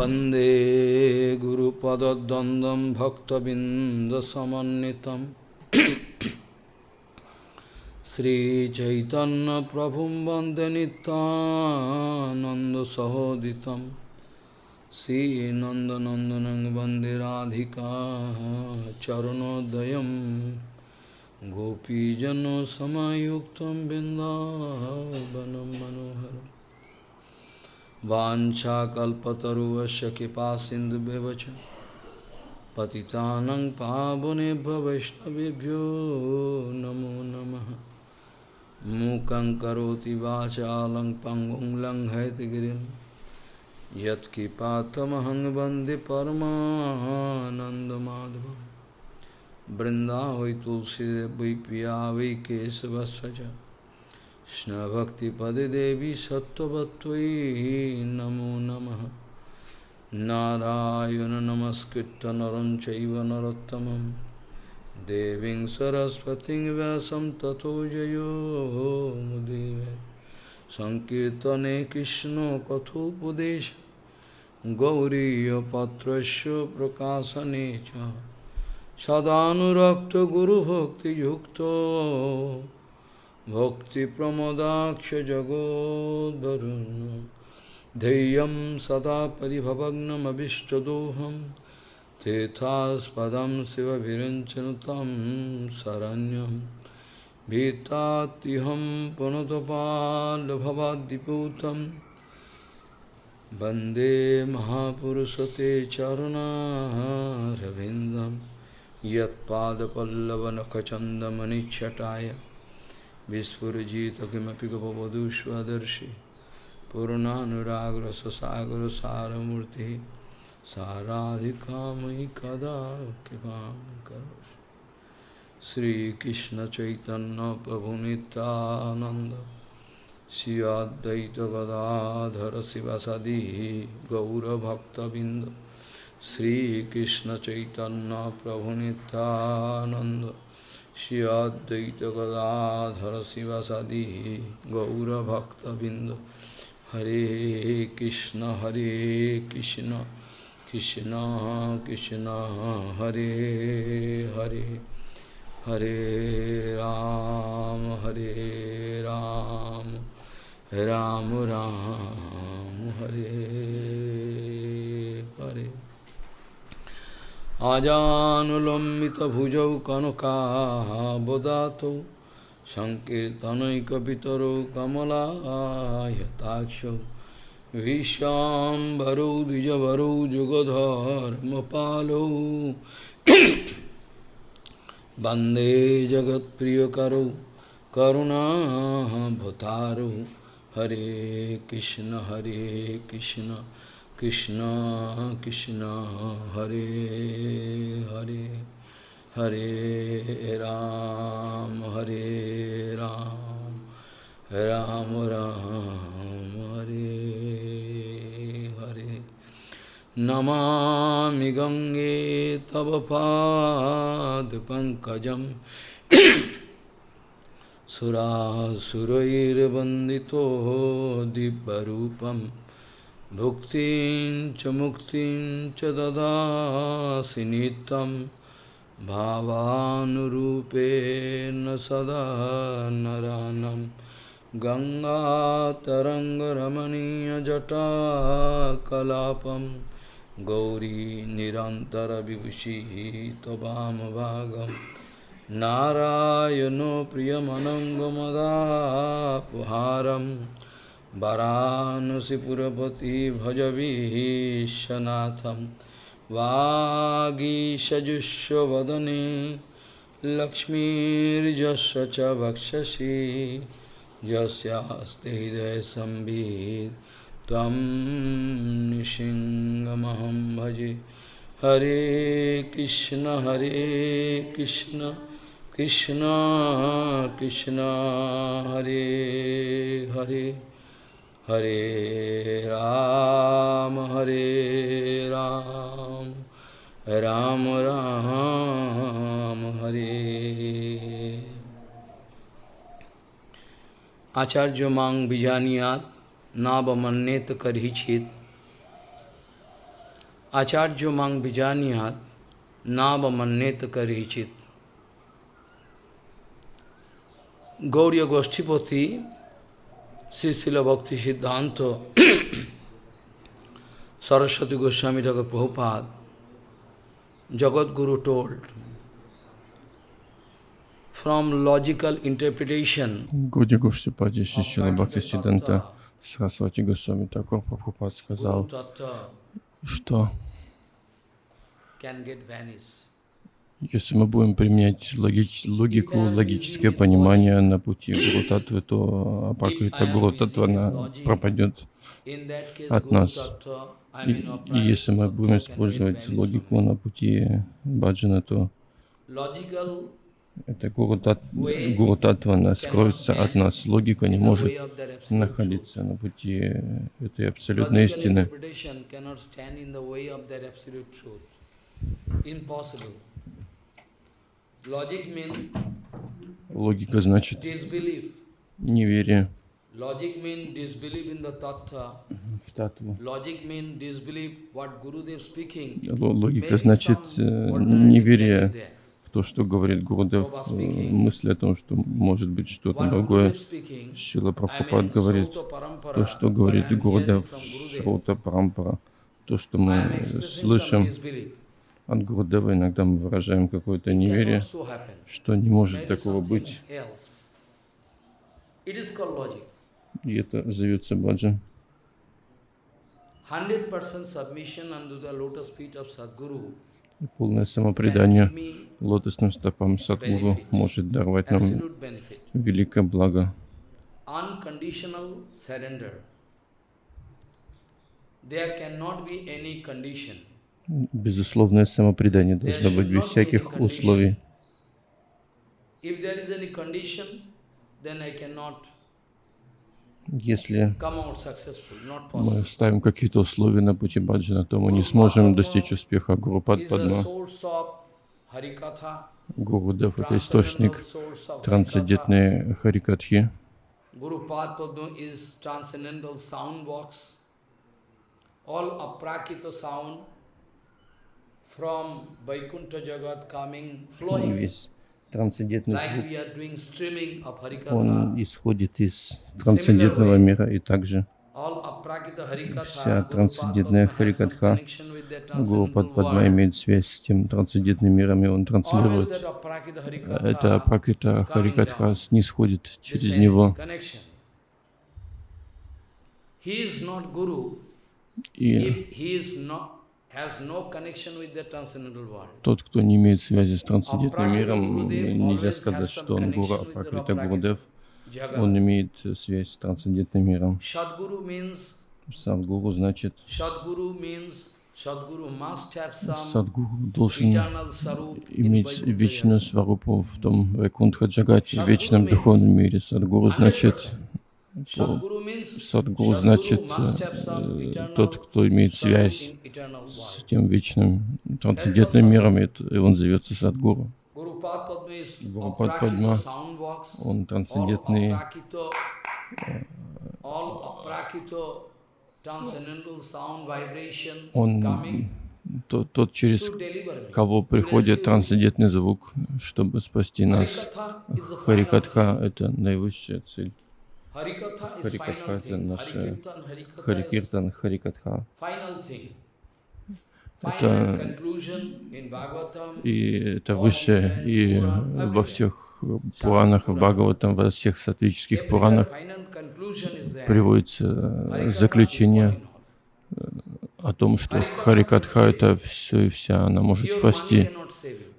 वन्दे गुरुपदद्वन्द्वं भक्तबिन्दसमन्वितं श्रीचैतन्यप्रभुं वन्दे नित्यानन्दसहोदितं श्रीनन्दनन्दनं वन्दे राधिका चरणोदयं गोपीजनसमयुक्तं बिन्दावनं मनोहरम् वाञ्छाकल्पतरुवस्य कृपा सिन्धुव्यवच पतितानं पावनेभ्य वैष्णवेभ्यो नमो नमः। मूकं करोति वाचालं पङ्गुं लङ्घयतगिरिं यत्कृपातमहं वंदे परमानन्दमाधवं बृन्दावै तुलसीदेव पिया वै Krishna Bhakti Pade Devi Sattvatvai Namo Namaha. Narayana Namaskritta Naranchaiva Narottamam Deving Saraswati Vyasam Tato Jayo Mudeve. Sankirtane Krishna Kathopadesha Gauriya Patrasya Prakasanecha Sadhanurakta Guru Bhakti Yukta. भक्तिप्रमदाक्षजगोद्वरुन् धैर्यं सदा परिभवग्नमभिष्टदोहं तेथास्पदं शिवभिरञ्चनु तं शरण्यं भीतात्युहं पुनतपाल्भवाद्दिपूतं वन्दे महापुरुषते चरुणारविन्दं यत्पादपल्लवनखचन्दमनिच्छटाय Vispurajita kimapi gopavadu svadarshi Purananuragra sasagra saramurti Saradhikamai kada kipam karosh Sri Krishna Chaitanya Prabhu Nityananda Sri Advaita Gadadhara Sivasadi Gaura Bhakta Binda Sri Krishna Chaitanya Prabhu Nityananda श्रीअद्वैतगदाधर शिवसदी गौरभक्तबिंद हरे कृष्ण हरे कृष्ण कृष्ण कृष्ण, हरे हरे। हरे राम हरे राम राम राम, हरे हरे। আজানুলম্বিত আজানুলম্বিতভুজৌ কনকাবদাত সংকীর্তনৈকিতর সংকীর্তনৈকিতরৌ কমলাহতাক্ষ ভীষ্যাম্বরৌ দ্বিজবরৌ যুগধর্মপালৌ বন্দে জগৎপ্রিয়করৌ করুণাভতারৌ হরে কৃষ্ণ হরে কৃষ্ণ। कृष्ण कृष्ण, हरे हरे हरे राम हरे राम राम राम, हरे हरे। नमामि गंगे तव पाद पादपङ्कजं सुरासुरैर्वन्दितो दिव्यरूपम्। Bhuktin च मुक्तिं च ददासि नित्यं। भावानुरूपेण सदा नरानं। गङ्गातरङ्गरमणीयजटाकलापं। गौरी निरन्तरविभूषिः त्ववामभागं नारायणो प्रियमनङ्गमदापहारम्। वाराणसीपुरपति भजवीशनाथं वागीषजुष्वदने लक्ष्मीर्जस्य च वक्षसि यस्यास्ति हृदयसंवित् त्वं भजे। हरे कृष्ण हरे कृष्ण कृष्ण कृष्ण, हरे हरे। हरे राम हरे राम राम राम, हरे। आचार्य मांग बीजानियात नाबमन्यत करही छित आचार्य मांग बीजानियात नाबमन्यत करही चित गौरी गोष्ठीपोथी Sisila Bhakti Siddhanta, Saraswati Goswami Thakur Prabhupada, Jagat Guru told, from logical interpretation, Гуди Гуштипади Шишила Бхакти Сиданта Сарасвати Госвами Такор Прабхупад сказал, Guru Tattva что can get vanished. Если мы будем применять логич, логику, логическое понимание на пути Гуру Татвы, то Апакрита Гуру Татва она пропадет. От нас. И, и если мы будем использовать логику на пути Баджана, то эта Гуру, Тат, Гуру Татва она скроется от нас. Логика не может находиться на пути этой абсолютной истины. interpretation Логика значит неверие Logic means disbelief in the tattva. в Татву. Logic means disbelief what Gurudev speaking. Логика значит э, неверие в то, что говорит Гурудев, э, мысли о том, что может быть что-то другое. Шила Прабхупад говорит, то, что говорит Гурудев, Шрута Парампара, то, что мы слышим disbelief. От Гурудева, иногда мы выражаем какое-то неверие, что не может такого быть. И это зовется баджан. 100% submission under the lotus feet of Sadguru Полное самопредание лотосным стопам Садгуру может даровать нам великое благо. There cannot be any condition. Безусловное самопредание должно быть без всяких условий. Если мы ставим какие-то условия на пути баджана, то мы не сможем достичь успеха. Гуру Падпадма, Гуру Дев — это источник трансцендентной Харикатхи. Guru Padma is transcendental sound box. All aprakita sound from Vaikuntha Jagat coming, flowing, Весь трансцендентный звук, он исходит из трансцендентного мира, и также Вся трансцендентная Харикатха, connection with that Гуру transcendental Падпадма world. имеет связь с тем трансцендентным миром, и он транслирует. Это Пракрита Харикатха снисходит через него. И тот, кто не имеет связи с трансцендентным миром, нельзя сказать, что он Гуру, а Пракрита он имеет связь с трансцендентным миром. Садгуру значит, Садгуру должен иметь вечную сварупу в том Вайкунтха Джагате, в вечном духовном мире. Садгуру значит, Садгуру значит э, eternal тот, кто имеет связь с тем вечным трансцендентным миром, и он зовется Садгуру. Sound box. Он трансцендентный, vibration он тот, тот, через кого приходит трансцендентный звук, чтобы спасти нас. Харикатха — это наивысшая цель. Харикатха это is Харикиртан, Харикатха. Это-. И это высшее, и во всех Пуранах, в Бхагаватам, во всех сатвических Пуранах приводится is заключение all. о том, что Харикатха — это все и вся, она может спасти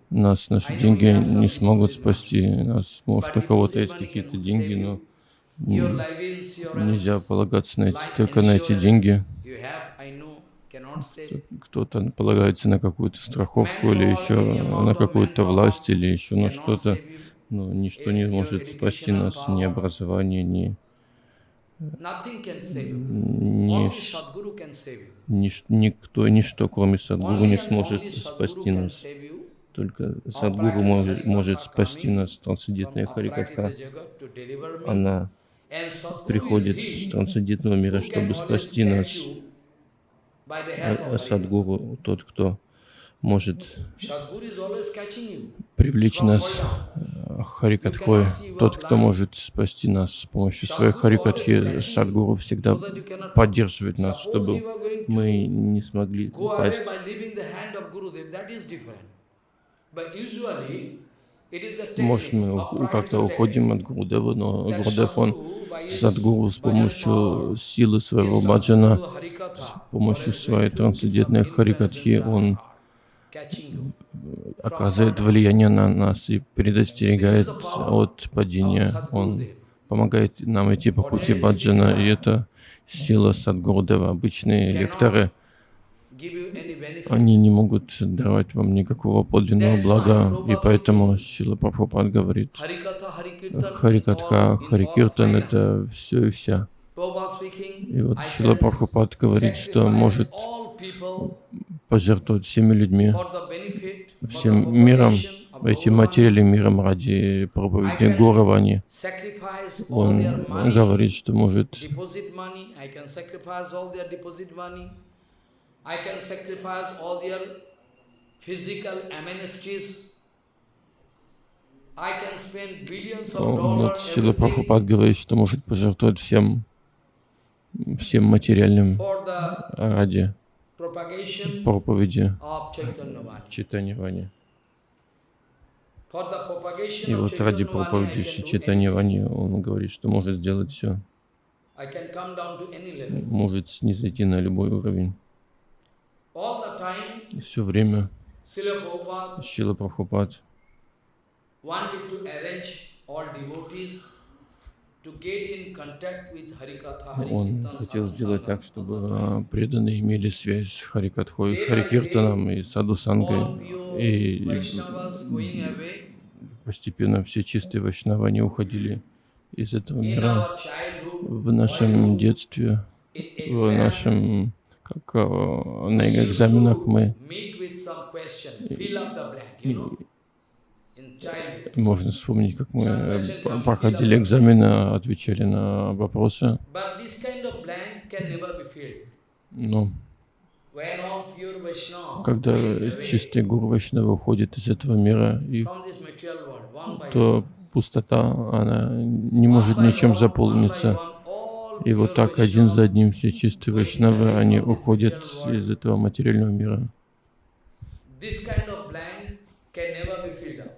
нас, наши деньги не смогут спасти нас. Может, у кого-то есть какие-то деньги, но нельзя полагаться на эти, только на эти деньги. Кто-то полагается на какую-то страховку или еще на какую-то власть или еще на что-то. Но ничто не может спасти нас, ни образование, ни, Nothing can save you. ни, Only ш- Sadguru can save you. нич- никто, ничто, кроме Садгуру, не сможет спасти нас. Только Садгуру может, может спасти нас. Трансцендентная Харикатха, она приходит is с he трансцендентного мира, чтобы спасти нас. А-. Садгуру, тот, кто может привлечь нас э, Харикатхой, тот, кто может спасти нас с помощью своей Харикатхи, Садгуру всегда поддерживает нас, чтобы мы не смогли упасть. Может, мы как-то уходим от Гурудева, но Гурудев, он Садгуру с помощью силы своего баджана, с помощью своей трансцендентной Харикатхи, он оказывает влияние на нас и предостерегает от падения. Он помогает нам идти по пути баджана, и это сила Садгурудева. Обычные лекторы, Give you any benefit. Они не могут давать вам никакого подлинного блага, и поэтому Сила Прабхупад говорит, Харикатха, Харикиртан — это все и вся. И вот Шила Прабхупад говорит, что может пожертвовать всеми людьми, всем миром, этим материальным миром ради проповеди Горавани. Он говорит, что может I can sacrifice all their physical amenities, I can spend billions of dollars Шила Прабхупад говорит, что может пожертвовать всем, всем материальным ради проповеди of Chaitanya Vani. читания Вани. For the propagation И вот ради проповеди can do читания anything. Вани он говорит, что может сделать все, может снизойти на любой уровень. И все время Шила Прабхупад wanted to arrange all devotees to get in contact with Harikatha, Он хотел сделать так, чтобы а, преданные имели связь с Харикатхой, Харикиртаном и Садусангой. All pure И постепенно все чистые вайшнавы, они уходили из этого мира. В нашем детстве, в нашем, как а, на экзаменах мы, можно вспомнить, как мы э, проходили экзамены, отвечали на вопросы. Но Vaishnava когда чистые гуру Вайшнавы уходят из этого мира, и from this material world, one by то пустота, она не может ничем заполниться. И вот так один за одним все чистые вайшнавы, они уходят из этого материального мира.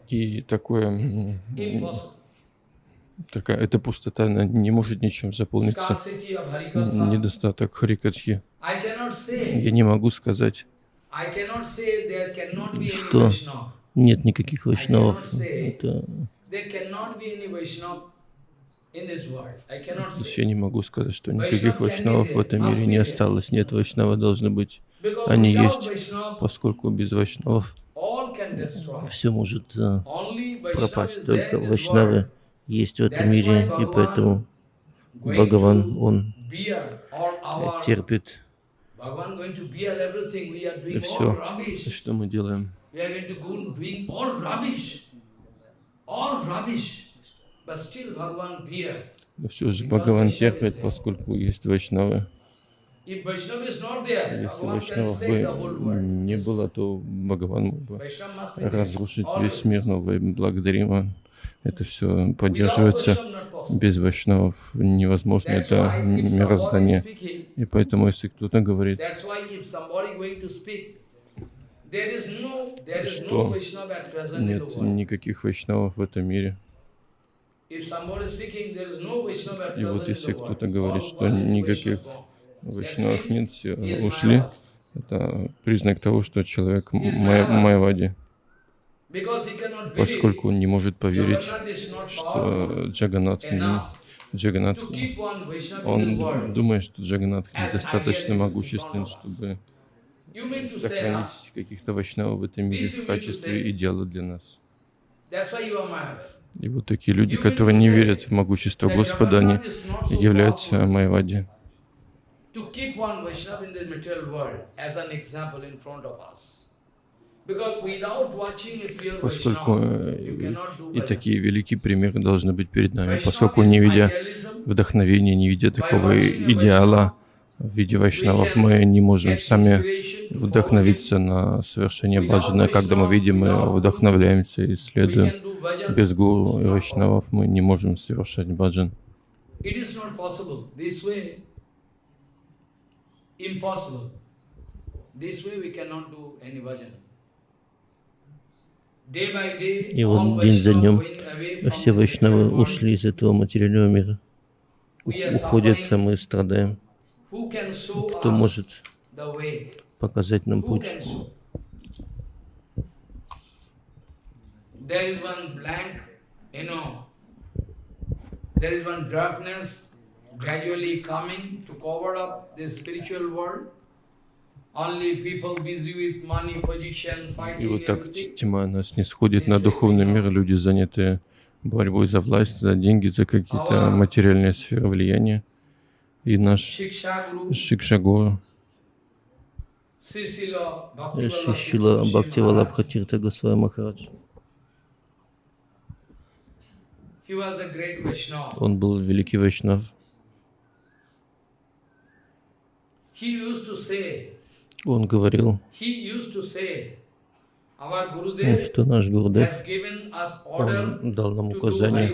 И такое, такая, эта пустота она не может ничем заполниться. Недостаток Харикатхи. Я не могу сказать, Что? Нет никаких вайшнавов. Это, Я не могу сказать, что никаких вайшнавов в этом мире не осталось. Нет, вайшнавы должны быть, они есть. Поскольку без вайшнавов все может э, пропасть. Только вайшнавы есть в этом мире, и поэтому Бхагаван, он our терпит rubbish. что мы делаем. Но все же Бхагаван терпит, поскольку есть вайшнавы. Если вайшнавов бы не было, то Бхагаван мог бы разрушить весь мир, но благодарим, это все поддерживается. Без вайшнавов невозможно это мироздание. И поэтому, если кто-то говорит, Что? нет никаких вайшнавов в этом мире. И вот если кто-то говорит, что никаких вайшнавов нет, все ушли, это признак того, что человек май- майвади, поскольку он не может поверить, что Джаганат, Джаганат, он думает, что Джаганат недостаточно могуществен, чтобы сохранить каких-то вайшнавов в этом мире в качестве идеала для нас. И вот такие люди, которые не верят в могущество Господа, они являются майвади. Поскольку э, и такие великие примеры должны быть перед нами, поскольку не видя вдохновения, не видя такого идеала, в виде вайшнавов. Мы не можем сами вдохновиться на совершение баджана. Когда мы видим, мы вдохновляемся и следуем. Без гуру и вайшнавов мы не можем совершать баджан. И вот день за днем все вайшнавы ушли из этого материального мира. Уходят, а мы страдаем. Кто может показать нам путь? There is one blank, you know, there is one darkness gradually coming to cover up the spiritual world. И вот так тьма нас не сходит на духовный мир, люди заняты борьбой за власть, за деньги, за какие-то материальные сферы влияния. И наш Шикшагуру, Шишила Бхактивалабха Тирта Госвами Махарадж. Он был великий вайшнав. Он говорил, что наш Гурдев он дал нам указание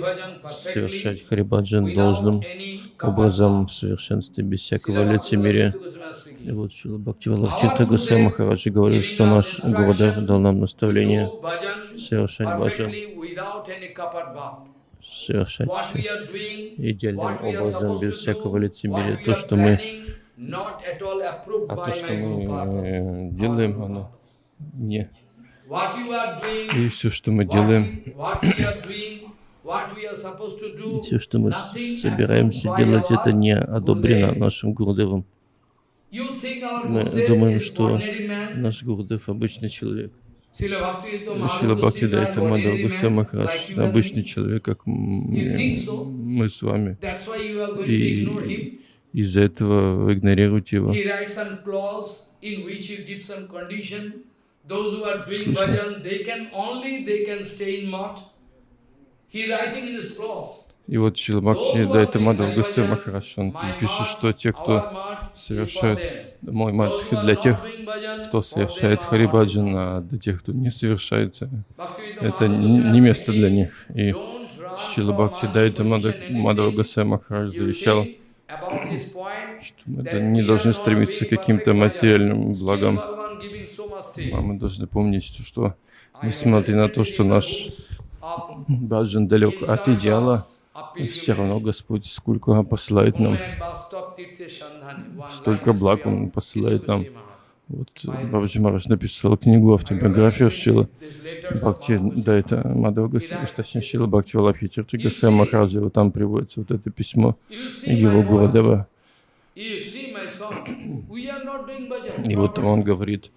совершать Харибаджан должным образом в совершенстве, без всякого лицемерия. И вот Шила Бхактивалабхчита Гусей Махараджи говорил, что наш Гурдев дал нам наставление совершать баджан, совершать идеальным образом, без всякого лицемерия. То, что мы а то, что мы э, делаем, оно не. И все, что мы делаем, все, что мы собираемся делать, это не одобрено нашим Гурдевом. Мы думаем, что наш Гурдев обычный человек. Шила Бхакти Дайта Мадхава Гусей Махарадж, обычный человек, как мы с вами. И из-за этого вы игнорируете его. И вот Шила Бхакти Дайта Мадхав Гусей Махарадж, он пишет, что те, кто совершает мой матхи для тех, кто совершает Харибаджан, а для тех, кто не совершает, это не место для них. И Шила Бхакти Дайта Мадхав Гусей Махарадж завещал что мы не должны стремиться к каким-то материальным благам. А мы должны помнить, что несмотря на то, что наш баджан далек от идеала, все равно Господь сколько посылает нам, столько благ Он посылает нам. Вот Бабаджи Мараш написал книгу автобиографию Шила Бхакти, да, это Мадхава Госвами, точнее Шила Бхакти Валабхи Тирти Госвами Махараджа, вот там приводится вот это письмо его Гурудева. И вот он говорит,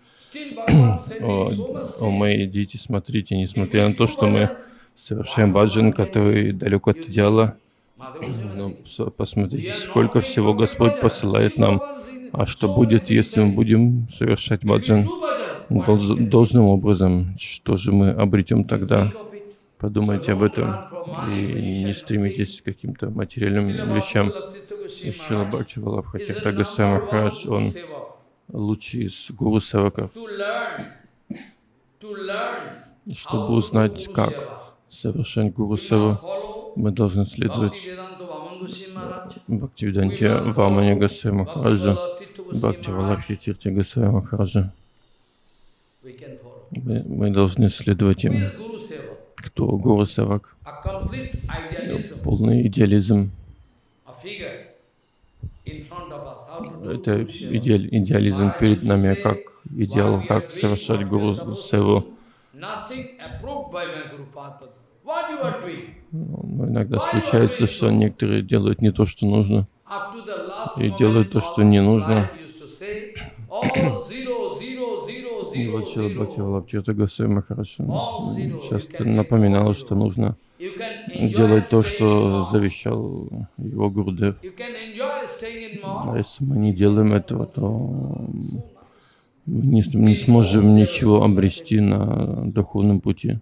о, о мои дети, смотрите, несмотря на то, что мы совершаем баджан, который далек от идеала, но посмотрите, сколько всего Господь посылает нам. А что будет, если мы будем совершать баджан долж, должным образом? Что же мы обретем тогда? Подумайте об этом и не стремитесь к каким-то материальным вещам. Ишила Бхакти Валабхати Тагасай Махарадж, он лучший из гуру севаков. Чтобы узнать, как совершать гуру севу, мы должны следовать Бхактивиданте Вамане Гасай Махараджа, Бхакти Валабхи Тирти Гасай Махараджа. Мы, мы должны следовать им. Кто Гуру Севак? Полный идеализм. Это идеаль, идеализм перед нами, как идеал, как совершать Гуру Севу. Но иногда случается, что некоторые делают не то, что нужно, и делают то, что не нужно. И вот Чила Бхакти Валабхита Госвами Махарадж часто напоминал, что нужно делать то, что завещал его Гурдев. А если мы не делаем этого, то мы не, не сможем ничего обрести на духовном пути.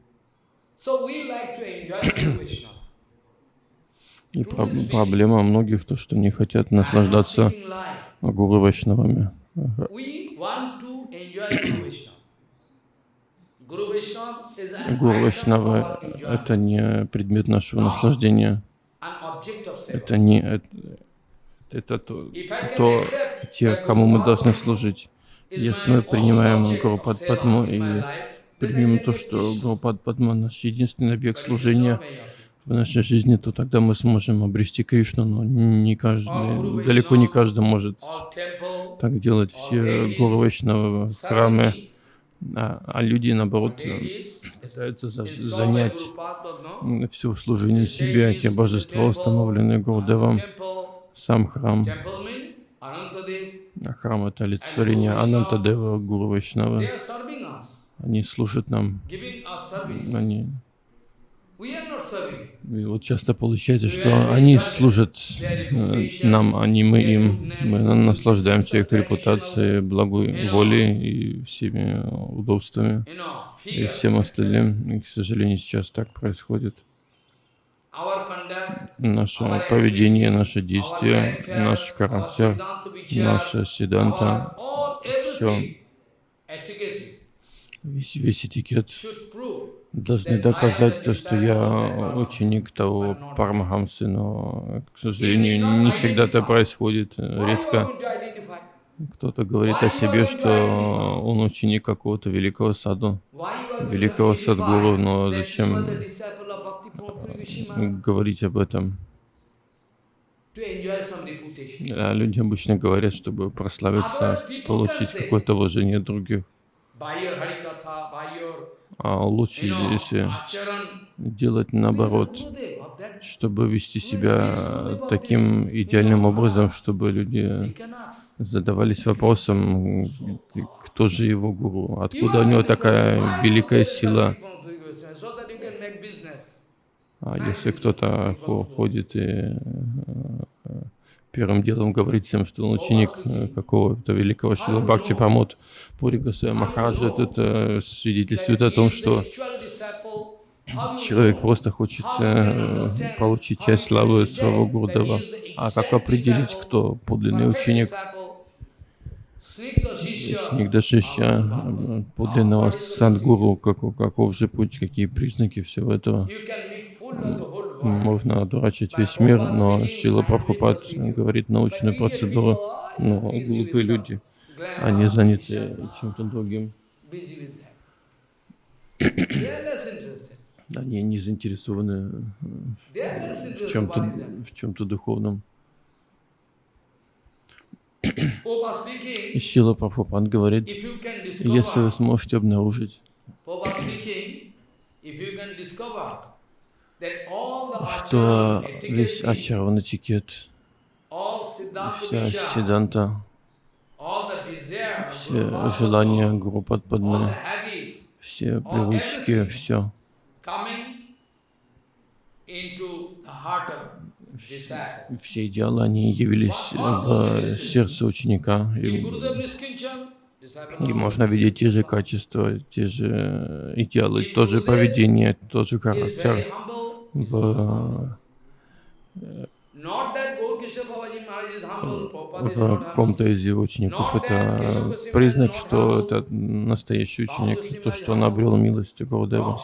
И про проблема многих то, что не хотят наслаждаться гуру Вайшнавами. We want to enjoy Guru Vaishnava. Guru Vaishnava is an Гуру enjoyment, это не предмет нашего наслаждения, это не это, это то, то те, кому мы должны служить. Если мы принимаем Гуру Падму и примем то, что. Гуру Пад Падма наш единственный объект служения в нашей жизни, то тогда мы сможем обрести Кришну, но не каждый, далеко не каждый может так делать. Все гуру Вайшнавы, храмы, а, а люди, наоборот, deities, пытаются за- занять все в служении себе, те божества, установленные Гурдевом, Temple, сам храм. А Храм — это олицетворение Анантадева, Гуру Вайшнавы. Они служат нам, они We are not serving. И вот часто получается, что они служат э, нам, а не мы им. Мы на- наслаждаемся их репутацией, благой волей и всеми удобствами. И всем остальным. И, к сожалению, сейчас так происходит. Наше поведение, наши действия, наш характер, наша седанта, efficacy весь, весь этикет должны доказать то, что я ученик того Парамахамсы, но, к сожалению, не всегда это происходит, Why you are редко. Кто-то говорит о себе, что он ученик какого-то великого саду, великого садгуру, но зачем говорить об этом? А люди обычно говорят, чтобы прославиться, получить какое-то уважение других. By your Harikatha, by your, А лучше, если делать наоборот, чтобы вести себя таким идеальным образом, чтобы люди задавались вопросом, кто же его гуру, откуда у него такая великая сила. А если кто-то хо- ходит и э, первым делом говорит всем, что он ученик э, какого-то великого Шила Бхакти Прамод Пури Госвами Махараджа, то это свидетельствует о том, что человек просто хочет э, получить часть славы своего Гурдева. А как определить, кто подлинный ученик? Снигдашища, э, подлинного садгуру, каков, каков же путь, какие признаки всего этого? Можно одурачить весь мир, но Шила Прабхупад говорит научную процедуру. Но глупые люди, они заняты чем-то другим. Они не заинтересованы в чем-то в чем-то духовном. И Шила Прабхупад говорит, если вы сможете обнаружить, что весь ачарван этикет, вся седанта, все желания Гуру Падпадмы, все привычки, все все идеалы, они явились в сердце ученика. И, и можно видеть те же качества, те же идеалы, то же поведение, тот же характер в, в ком-то из его учеников. Это признак, что это настоящий ученик, то, что он обрел милость Гурудева.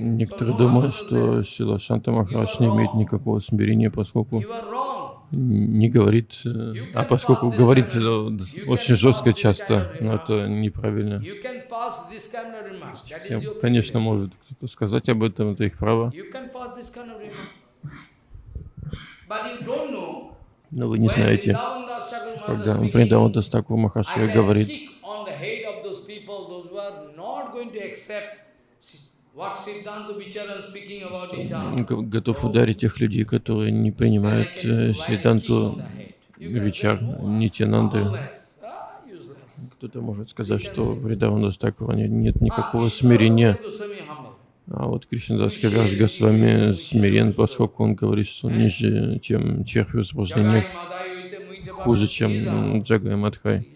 Некоторые думают, что Шила Шанта Махарадж не имеет никакого смирения, поскольку не говорит, э, а поскольку говорит э, очень жестко часто, но это неправильно. Всем, конечно, может кто-то сказать об этом, это их право. Но вы не знаете, когда Вриндаван Дастаку Махашия говорит, готов ударить тех людей, которые не принимают э, Сиданту Вичар, Нитянанды. Кто-то может сказать, что в Ридавану Стакура нет никакого смирения. А вот Кришнадас Кавяш Госвами смирен, поскольку он говорит, что он ниже, чем червь в возбуждениях, хуже, чем Джагай Мадхай.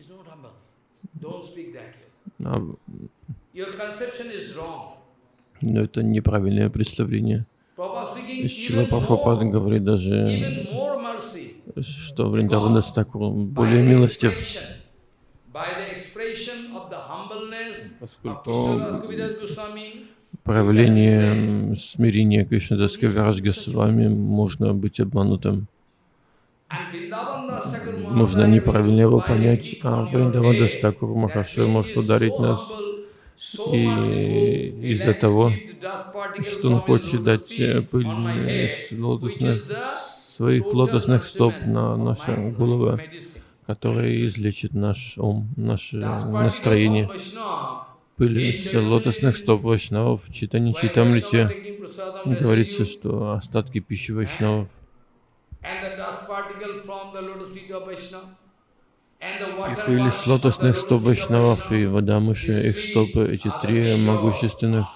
А, но это неправильное представление. Шила Прабхупад говорит даже, что Вриндаванас Такур более милостив, поскольку проявление смирения Кришнадас Кавирадж с вами можно быть обманутым. Нужно неправильно его понять, а Вриндавадас Такур Махашой может ударить нас и из-за того, что он хочет дать пыль с лотосных, своих лотосных стоп на наши головы, которые излечит наш ум, наше настроение. Пыль с лотосных стоп Вайшнавов, читание Читамрите, говорится, что остатки пищи Вайшнавов и пыль с лотосных стоп Вайшнавов и вода мыши, их стопы, эти три могущественных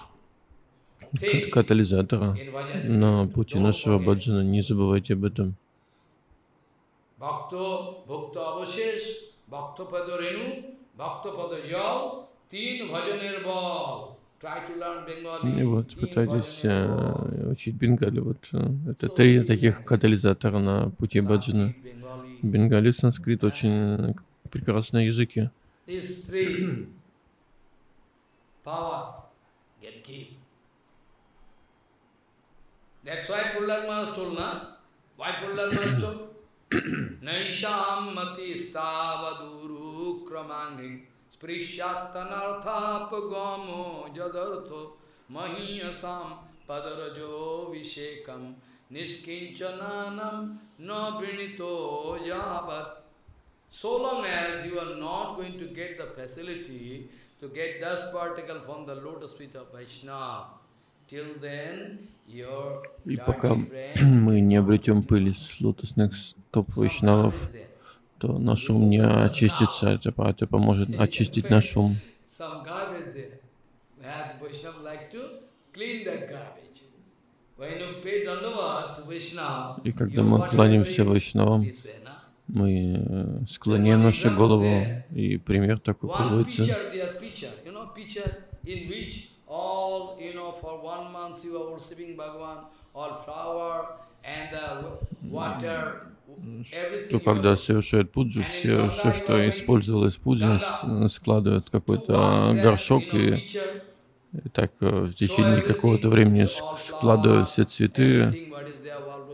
катализатора на пути нашего баджана. Не забывайте об этом. И вот пытайтесь э, учить бенгали. Вот э, это три таких катализатора на пути баджана. Бенгали, санскрит очень прекрасные языки. That's why Prahlad Maharaj told, na? Why Prahlad Maharaj told? Naisham mati stavaduru kramanging sprishattanarthapagamo jadartho mahiyasam padarajo vishekam niskinchananam na vrinito javat. So long as you are not going to get the facility to get dust particle from the lotus feet of Vaishnava, till then И пока мы не обретем пыль с лотосных стоп вайшнавов, то наш ум не очистится, это, это поможет очистить наш ум. И когда мы кланяемся Вайшнавам, мы э, склоняем нашу голову, и пример такой приводится. water, то когда совершают пуджу, все, все, что использовалось в пудже, складывают в какой-то горшок и так э, в течение какого-то времени складывают все цветы,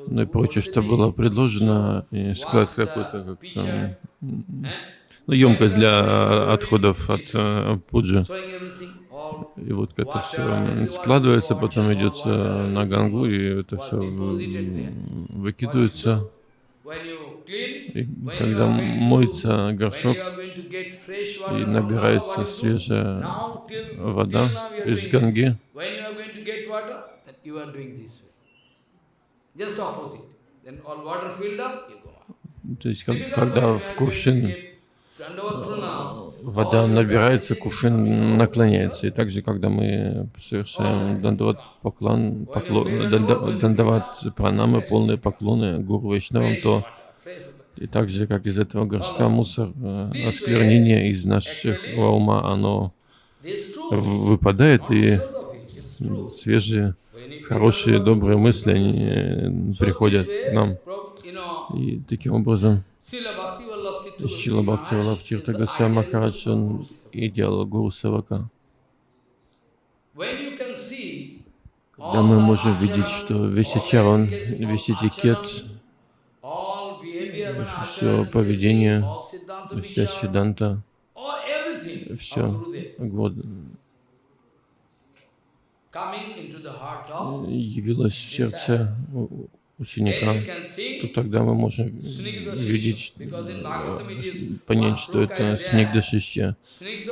ну и прочее, что было предложено, и складывают какой-то как, там, ну, емкость для отходов от пуджи. И вот это все складывается, потом идется на гангу, и это все выкидывается. Когда моется горшок и набирается свежая вода из ганги, то есть, когда в кувшин вода набирается, кувшин наклоняется. И также, когда мы совершаем дандават поклон, поклон, дандават пранамы, полные поклоны гуру Вайшнавам, то и так же, как из этого горшка мусор, э, осквернение из нашего ума, оно выпадает, и свежие, хорошие, добрые мысли, они э, приходят к нам. И таким образом Шила Бхакти Валабхтирта Госвами Махарадж, он и делал Гуру Савака. Когда мы можем видеть, что весь ачаран, весь этикет, все поведение, вся сиданта, все явилось в сердце ученика, то тогда мы можем видеть, понять, что это снег дышащий,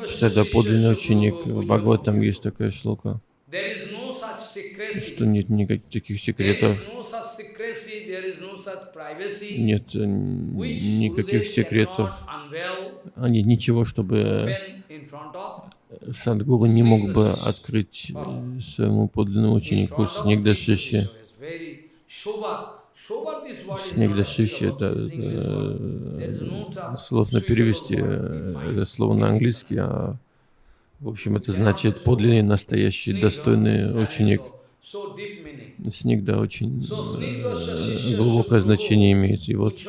что это подлинный ученик. В Бхагаватам есть такая шлока, что нет никаких секретов, нет никаких секретов, а нет ничего, чтобы Садгуру не мог бы открыть своему подлинному ученику снег. Снегдашиши, это, это сложно перевести это слово на английский, а в общем это значит подлинный, настоящий, достойный ученик. Снигда очень э, глубокое значение имеет. И вот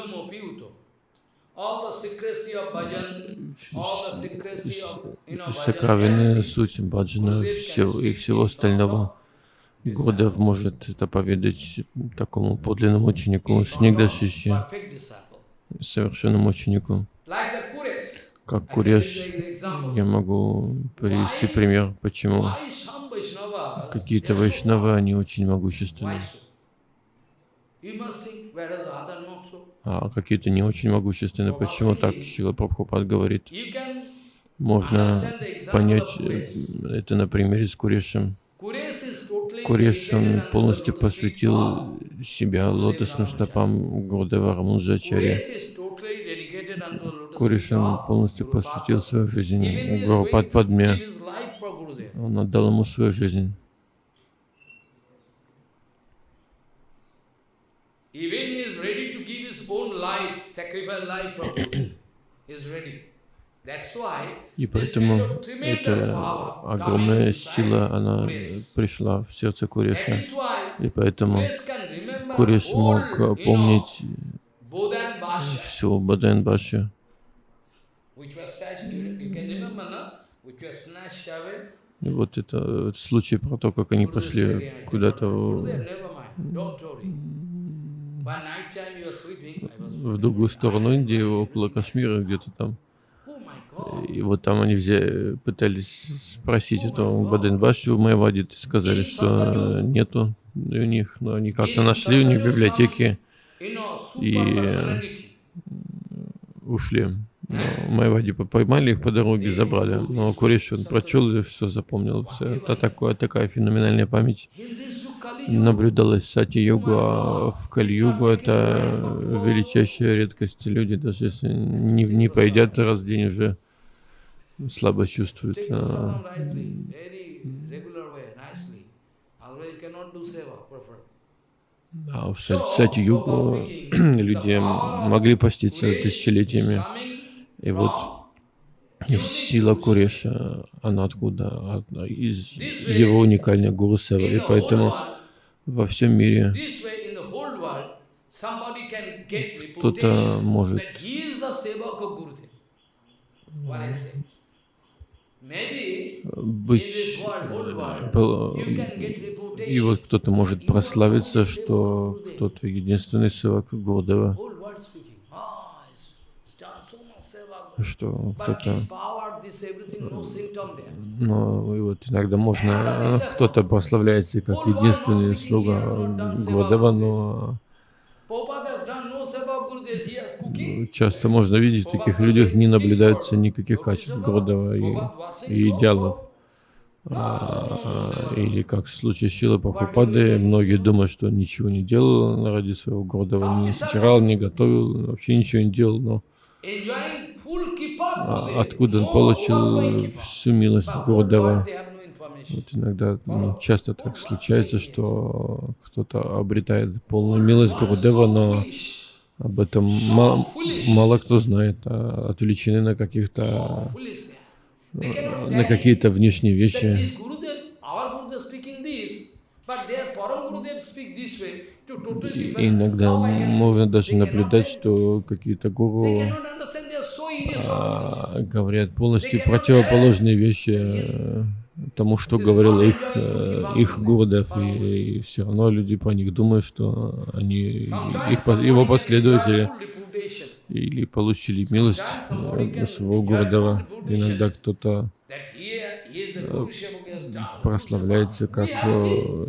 сокровенная суть баджана всего, и всего остального. Годов может это поведать такому подлинному ученику, Снигда Шиши, совершенному ученику. Как Куреш, я могу привести пример, почему какие-то вайшнавы, они очень могущественны. А какие-то не очень могущественны. Почему так? Шила Прабхупад говорит. Можно понять э, это на примере с Курешем. Куреш, он полностью посвятил себя лотосным стопам Гурдева Рамунджачарья. Куреш, он полностью посвятил свою жизнь Гурупад Падме. Он отдал ему свою жизнь. И поэтому эта огромная сила, она пришла в сердце Куреша. И поэтому Куреш мог помнить всю Баден Баши. И вот это, это случай про то, как они пошли куда-то в другую сторону Индии, около Кашмира, где-то там. И вот там они взяли, пытались спросить эту Баденбашу Майвадит, и сказали, что нету у них, но они как-то нашли у них в библиотеке и ушли. Но Майвади поймали их по дороге, забрали. Но Куриш он прочел и все запомнил. Все. Это такое, такая феноменальная память наблюдалась сати-йогу, а в кали-югу это величайшая редкость. Люди, даже если не, не поедят раз в день, уже слабо чувствуют. А, а в сати-югу люди могли поститься тысячелетиями. И вот сила Куреша, она откуда? Из его уникальной Гуру Сева. И поэтому во всем мире кто-то может быть, и вот кто-то может прославиться, что кто-то единственный севак Гурдева, что кто-то, но и вот иногда можно, кто-то прославляется как единственный слуга Гурдева, но Часто можно видеть в таких людях не наблюдается никаких качеств Гурдева и, и идеалов. А, или как в случае с Шилой Прабхупады, многие думают, что он ничего не делал ради своего Гурдева, не стирал, не готовил, вообще ничего не делал, но а, откуда он получил всю милость Гурдева? Вот иногда ну, часто так случается, что кто-то обретает полную милость Гурдева, но об этом мало, мало кто знает, а отвлечены на каких-то на какие-то внешние вещи. И иногда можно даже наблюдать, что какие-то гуру а, говорят полностью противоположные вещи тому, что говорил их, э, их Гурдев, и, и все равно люди по них думают, что они их, его последователи или получили милость э, своего Гурдева. Иногда кто-то э, прославляется как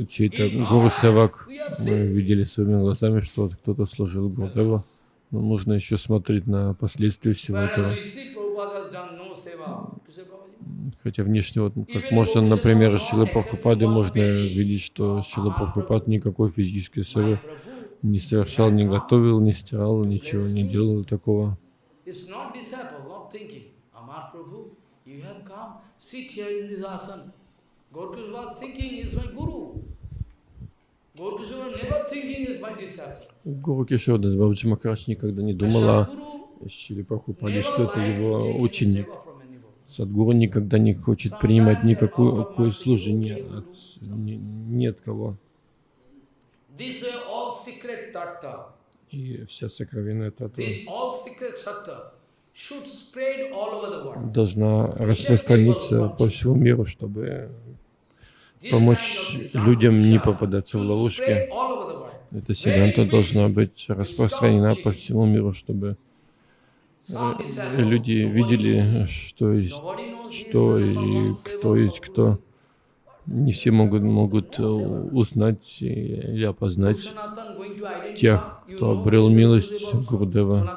чей-то Гуру Севак. Мы видели своими глазами, что кто-то служил Гурдева. Но нужно еще смотреть на последствия всего этого. Хотя внешне, вот, как можно, например, Шила Прабхупады, можно видеть, что Шила Прабхупад никакой физической севы не совершал, не готовил, не стирал, ничего не делал такого. Гуру Кишода Бабаджи Махарадж никогда не думала о Шиле Прабхупаде, что это его ученик. Садгуру никогда не хочет принимать никакое служение от, ни, ни от кого. И вся сокровенная world. должна распространиться по всему миру, чтобы помочь людям не попадаться в ловушки. Эта сиганта должна быть распространена по всему миру, чтобы люди видели, что есть что и кто есть кто. Не все могут, могут э, узнать или опознать тех, кто обрел милость Gosai?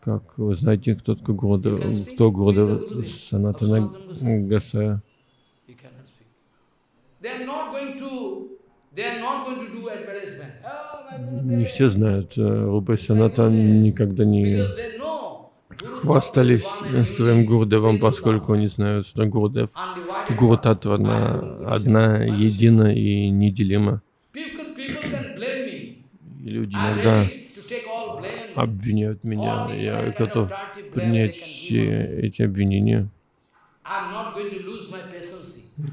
Как вы знаете, кто такой Гурудев, кто Гурудев Санатана Гасая? Oh, Не все знают. э, Рупа Санатан никогда не Because they know Guru хвастались своим Sri поскольку они знают, что Гурудев, undivided Гуру one. Татва одна, одна, едина и неделима. И люди иногда обвиняют меня. Я готов принять все эти обвинения.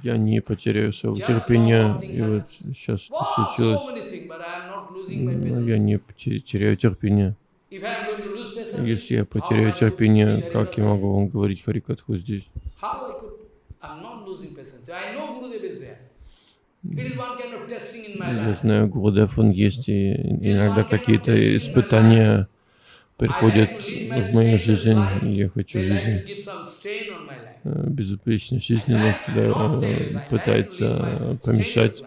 Я не потеряю своего терпения. И вот сейчас случилось. Но я не теряю терпения. Если я потеряю терпение, как я могу вам говорить Харикатху здесь? Я знаю, Гурудев, он есть, и иногда какие-то испытания приходят в мою жизнь, я хочу жизнь э, безупречной жизни, но когда э, пытается э, помешать.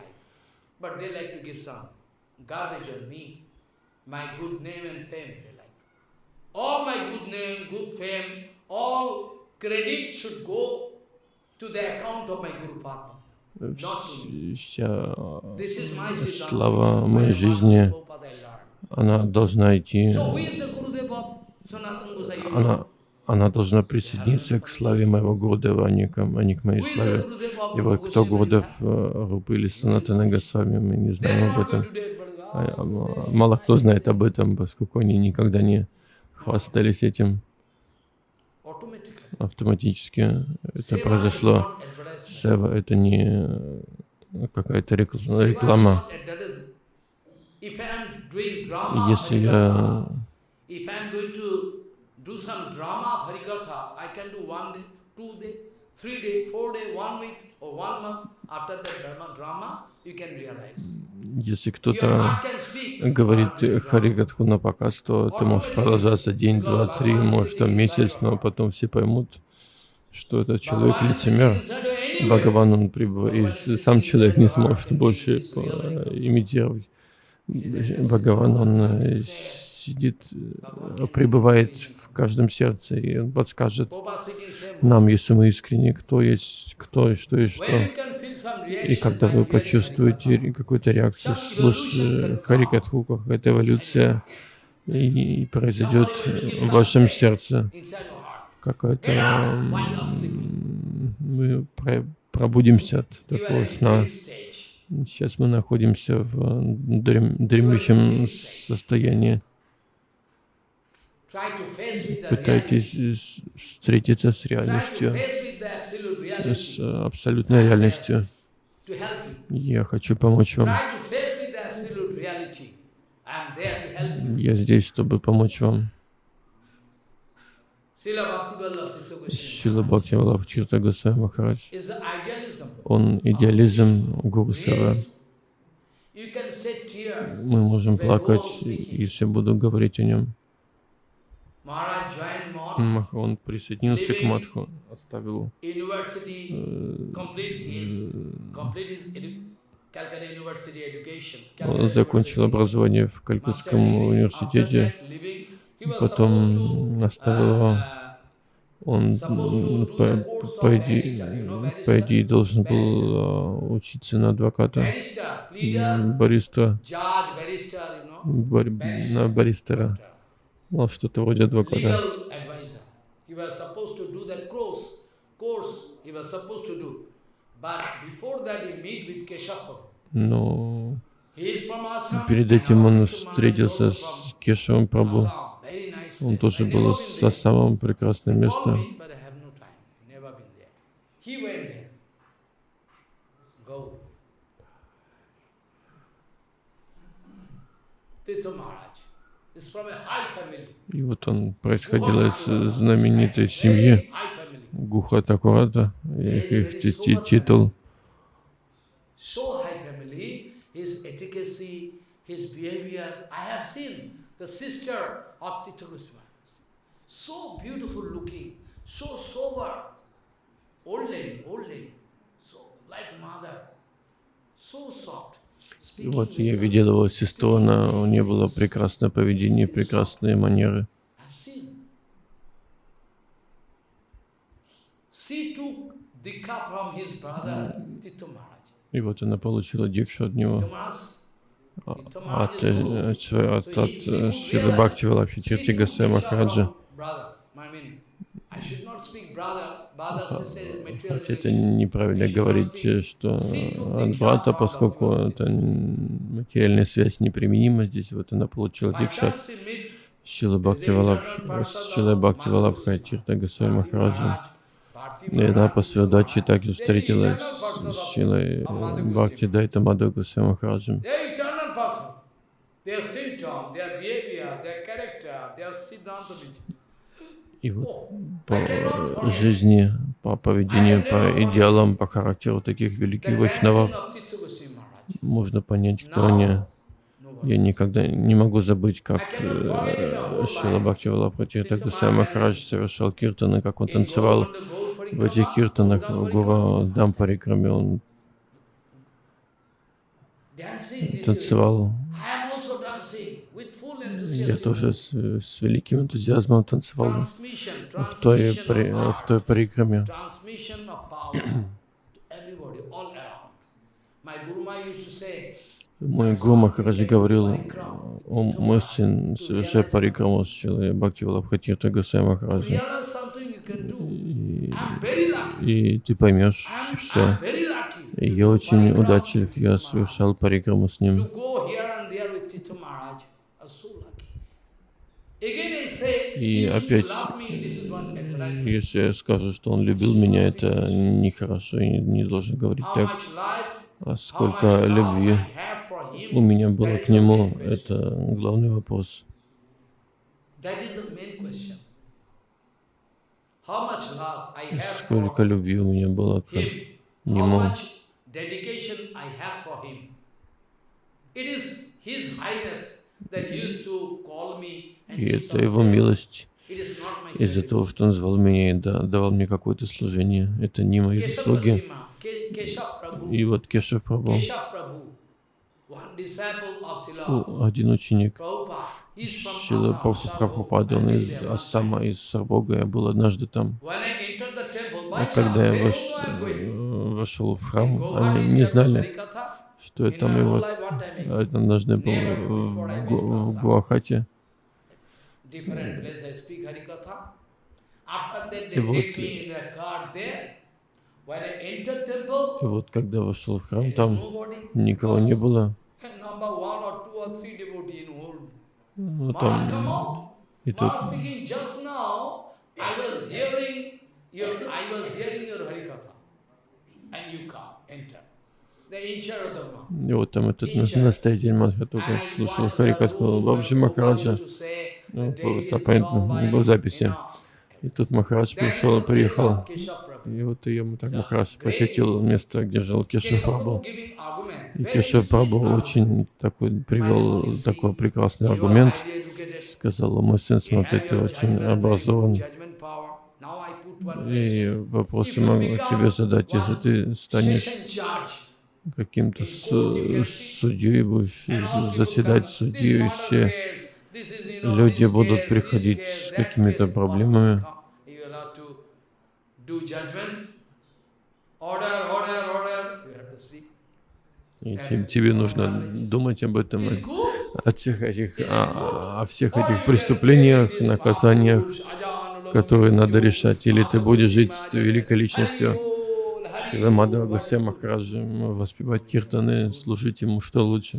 All my good name, good fame, all credit should go to the account of my Guru Padma. э, вся слава моей жизни, она должна идти, она, она должна присоединиться к славе моего Гурудева, а не к, а не к моей славе. И вот кто э, Рупы или Санатана Госвами, мы не знаем об этом. А, oh, а, Мало кто знает об этом, поскольку они никогда не хвастались этим. Автоматически это произошло. Сева это не э, какая-то реклама. Если я Harikatha, if I am going to do some drama of Harikatha, I can do one day, two day, three day, four day, one week or one month. After that drama, drama you can realize. Если кто-то говорит drama- Харигатху на показ, то это может продолжаться день, два, три, может там месяц, но потом все поймут, что этот человек лицемер. Бхагаван, он прибывает, и сам человек не сможет больше э, имитировать. Бхагаван, он э, сидит, э, пребывает в каждом сердце, и он подскажет нам, если мы искренне, кто есть кто и что и что. И когда вы почувствуете какую-то реакцию, слушая Харикатху, какая-то эволюция, и, произойдет в вашем сердце м, Мы про- пробудимся от такого сна. Сейчас мы находимся в дрем- дремлющем состоянии. Try to face with the reality. Пытайтесь встретиться с реальностью, с э, абсолютной реальностью. Я хочу помочь вам. Я здесь, чтобы помочь вам. Шила Бхакти Валабхчирта Госвами Махарадж. Он идеализм Гуру. Мы можем плакать, если буду говорить о нем. Maharaj joined Mott, Мах- Он присоединился к Мадху, оставил э. Он закончил образование в Калькутском университете, потом оставил его. uh, Он по, по идее, по идее должен был а, учиться на адвоката, бариста, бар- на баристера, ну, что-то вроде адвоката. Но перед этим он встретился с Кешевым Прабу. Он тоже был со самым прекрасным местом. me, but И вот он происходил из знаменитой семьи Гуха Такурата, их, их титул. So beautiful looking, so sober, old lady, old lady, so like mother, so soft. И вот я видел его сестру, она, у нее было прекрасное поведение, прекрасные манеры. И вот она получила дикшу от него, от, э, от, от, от, э, Шилы Бхакти Валабхити Гасай Махараджа. Это неправильно говорить, что от брата, поскольку это материальная связь неприменима здесь, вот она получила дикша. Шила Бхакти Валабха Тирта Гасвай Махараджа. И она по своей удаче также встретилась с Шилой Бхакти Дайта Мадху Гасвай Махараджем. И вот по жизни, по поведению, по идеалам, по характеру таких великих вайшнавов можно понять, кто они. Я никогда не могу забыть, как э, Шила Бхакти Валапрати Тагдасай Махарадж совершал киртаны, как он танцевал в этих киртанах в Гура Дампарикраме. Он танцевал я тоже с, с великим энтузиазмом танцевал в той, при, в той парикраме. Мой Гуру Махараджи говорил, о мой сын, совершай парикраму с Шилой Бхакти Валабхати Тагасай Махараджи. И, и ты поймешь все. И я очень удачлив, я совершал парикраму с ним. И опять, если я скажу, что он любил меня, это нехорошо, и не должен говорить так. А сколько любви у меня было к нему, это главный вопрос. Сколько любви у меня было к нему. И это его милость из-за того, что он звал меня и давал мне какое-то служение. Это не мои заслуги. И вот Кешав Прабhu, один ученик. Шила Прабхупада, он из Ассама, из Сарбога, я был однажды там. А когда я вош, вошел в храм, они не знали, что я там, и вот однажды был в, в Гуахате. И вот, и вот когда вошел в храм, там никого не было. Ну, там, и тут и вот там этот настоятель Мадха только слушал Харикатху Бабджи Махараджа. Ну, это понятно, был записи. И тут Махарадж пришел, приехал. И вот ему так Махарадж посетил место, где жил Кешев Прабhu. И Кешев Прабhu очень такой, привел такой прекрасный аргумент. Сказал, мой сын, смотри, ты очень образован. И вопросы могу тебе задать, если ты станешь каким-то судьей, будешь заседать судьей, все люди будут приходить с какими-то проблемами. И тебе нужно думать об этом, о всех этих, о, о всех этих преступлениях, наказаниях, которые надо решать. Или ты будешь жить с великой личностью, Шила Мадхава Гасей Махараджи, воспевать киртаны, служить ему, что лучше.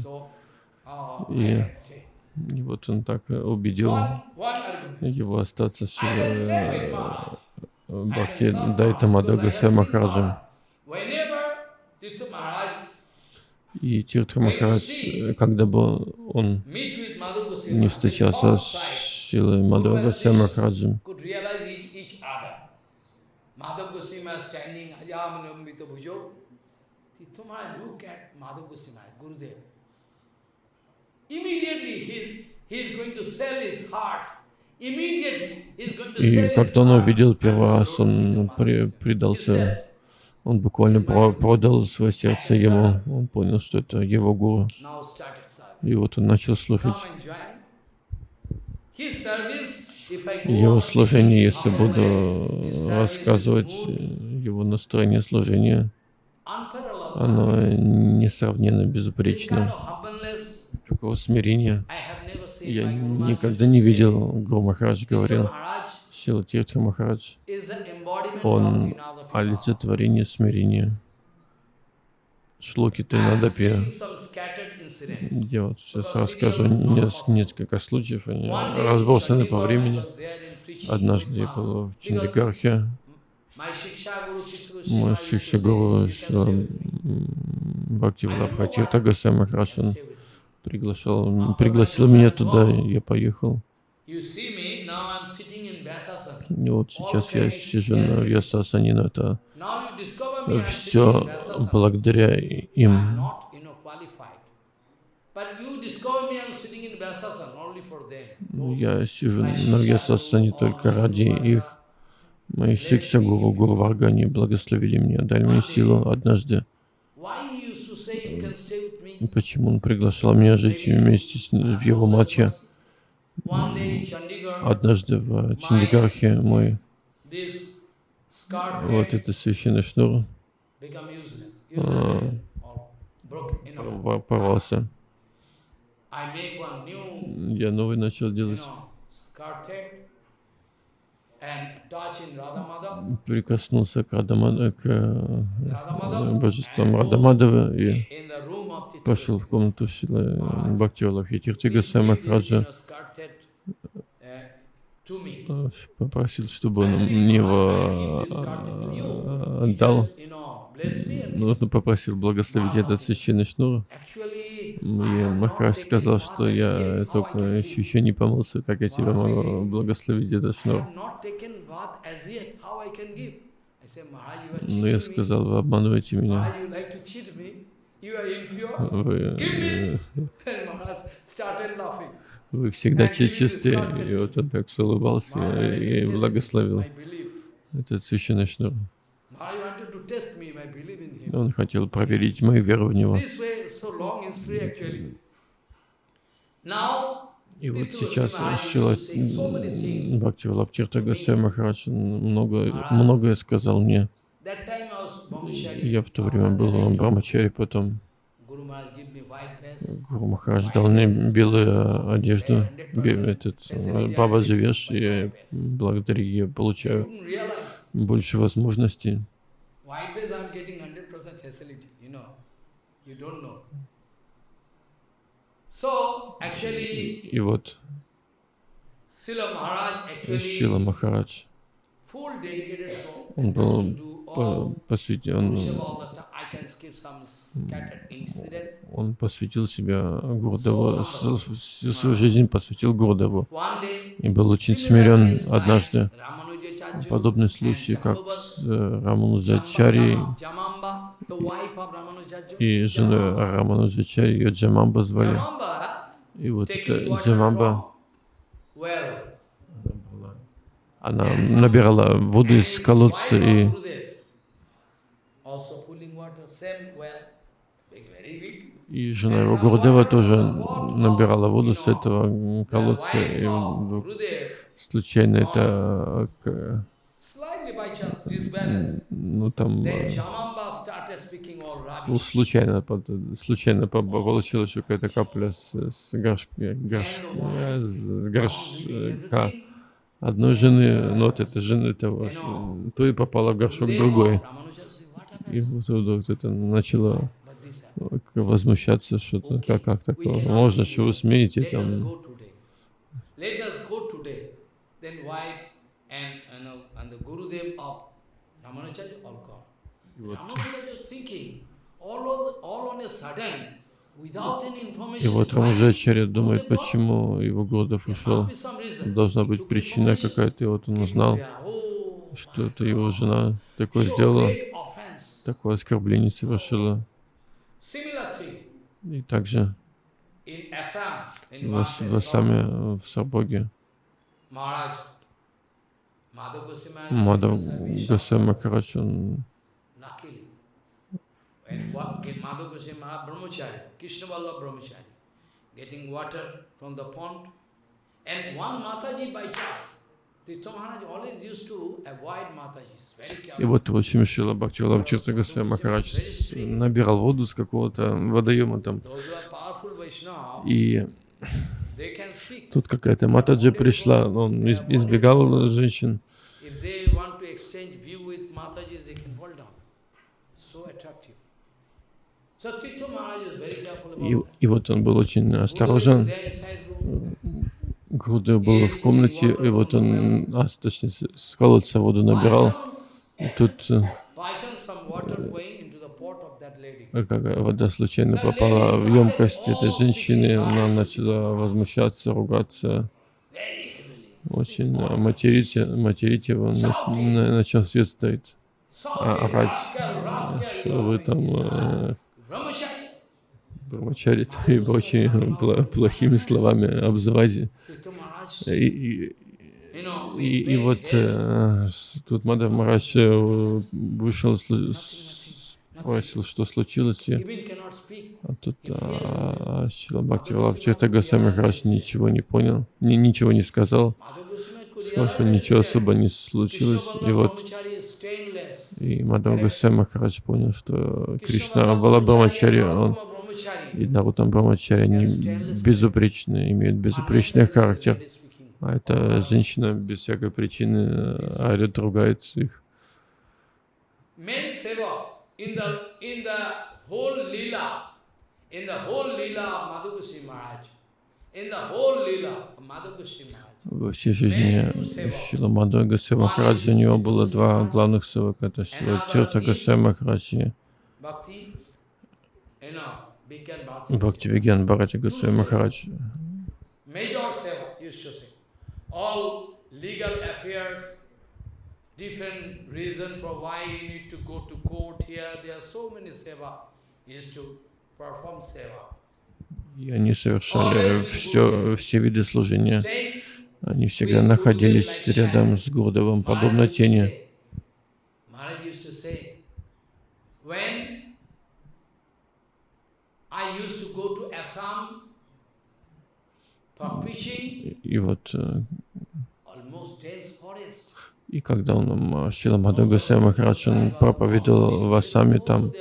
И и вот он так убедил его остаться с э, Бхакти Дайта Мадагаса Махараджем. И Тиртха Махарадж, когда бы он не встречался с Шилой Мадхава Госвами Махараджем. could realize each, each other. Madhav Goswami standing, Ajamanambita Bhujo. Tomorrow look at Madhav Goswami, Gurudev. Immediately he, he is going to sell his heart. Immediately he is going to И когда он увидел первый раз, он предался, он буквально про- продал свое сердце ему. Он понял, что это его гуру. И вот он начал слушать. Его служение, если буду рассказывать э, его настроение служения, оно несравненно безупречно. Такого смирения я никогда не видел. Гуру Махарадж говорил, Сила Тиртха Махарадж, он олицетворение смирения. Шлоки I Я вот сейчас расскажу нес- несколько случаев, они разбросаны по времени. Однажды я был в Чандигархе, мой Шикша Гуру Бхакти Влабхатирта Гасай Махарадж, он приглашал, пригласил меня туда, я поехал. И вот сейчас я сижу на Вьясасане, но это все благодаря им. Я сижу на Вьясасане только ради их. Мои Шикша Гуру, Гуру Варгани благословили меня, дали мне силу однажды. И Почему он приглашал меня жить вместе с, в его Chandigarh, Однажды в Чандигархе мой. вот этот священный шнур. порвался. I make one new, Я новый начал делать. Прикоснулся к, Радамада, к э, Radha Madhav божествам Радамадова и пошел в комнату Шилы Бхакти Валабхи Please Гасай give this, you Махараджа. know, scar tag, uh, to me. э, Попросил, чтобы он мне его э, отдал. Ну, попросил благословить этот священный шнур. И Махарадж сказал, что я только еще, еще не помылся, как я тебя могу благословить этот I шнур. Но я сказал, вы обманываете меня. Вы, э, вы всегда чистые. И вот он так улыбался и благословил этот священный шнур. Он хотел проверить мою веру в него. И вот сейчас Шила things. Бхакти Валабтирта Гасай Махарадж много, многое сказал мне. Я в то время был в Брамачаре, потом. Гуру Махарадж дал мне белую одежду, этот э, Баба Завеш, и благодаря ей получаю больше возможностей. White base I'm getting 100% facility, you know. You don't know. So, actually, И вот Шила Махарадж, full dedicated soul. он был по- all посвятил, он, он посвятил себя Гурдеву, всю свою жизнь посвятил Гурдеву. И был очень смирен однажды. Подобный случай, как с э, Рамануджачари Ramanujacharya. и женой. Рамануджачари, ее Джамамба звали. И вот эта Джамамба, она набирала воду из колодца и И жена его Гурдева тоже набирала воду с этого колодца, и вдруг случайно это, disbalance. ну там, э, ну, случайно, случайно по- получилось, что какая-то капля с, с горш, горш, э, с горшка одной жены, ну вот эта жена этого, то и попала в горшок другой. И вот вдруг это начало э, возмущаться, что-то, как, как такое, можно, что вы смеете там. И вот И вот Рамаджачарья думает, почему его Гурдов ушел. Должна быть причина какая-то, и вот он узнал, что это его жена такое сделала, такое оскорбление совершила. И также в, в Асаме, в Сарбоге, Мадав Гасай Махарадж, он getting water from the pond. And one Mataji by chance, И вот, в общем, Шила Бхактивалаб Чирта Госвами Махарадж набирал воду с какого-то водоема там. И тут какая-то Матаджи пришла, он избегал женщин. И, и вот он был очень осторожен. Гурдев был в комнате, и вот он, а, точнее, с колодца воду набирал. И тут э, как вода случайно попала в емкость этой женщины, она начала возмущаться, ругаться, очень материть, материть его, начал свет стоит, а, орать, что вы там э, Брамачари и очень плохими словами обзывать. И, и, и, и вот э, тут Мадав Марадж э, вышел, спросил, что случилось, и, а тут а, Шилабхакти Валабхчета Гасами Махарадж ничего не понял, ни, ничего не сказал, сказал, что ничего особо не случилось, и вот и Мадхав Госвами Махарадж понял, что Кришна Балабрамачари, он и Нарутам Брамачари, они безупречны, имеют безупречный характер. А эта женщина без всякой причины орет, ругается их. Во всей жизни Шила Мадхава Гасай Махараджа у него было два главных севака, это Шила Тирта Гасай Махараджи и Бхакти Виген Бхарати Гасай Махарадж. different reason for why you need to go to court here. There are so many seva. Used to perform seva. И они совершали все, все виды служения. Они всегда находились рядом с Гурдовым, подобно тени. И вот э, и когда он, Шила Мадхагасай Махарадж, он проповедовал в Асаме, там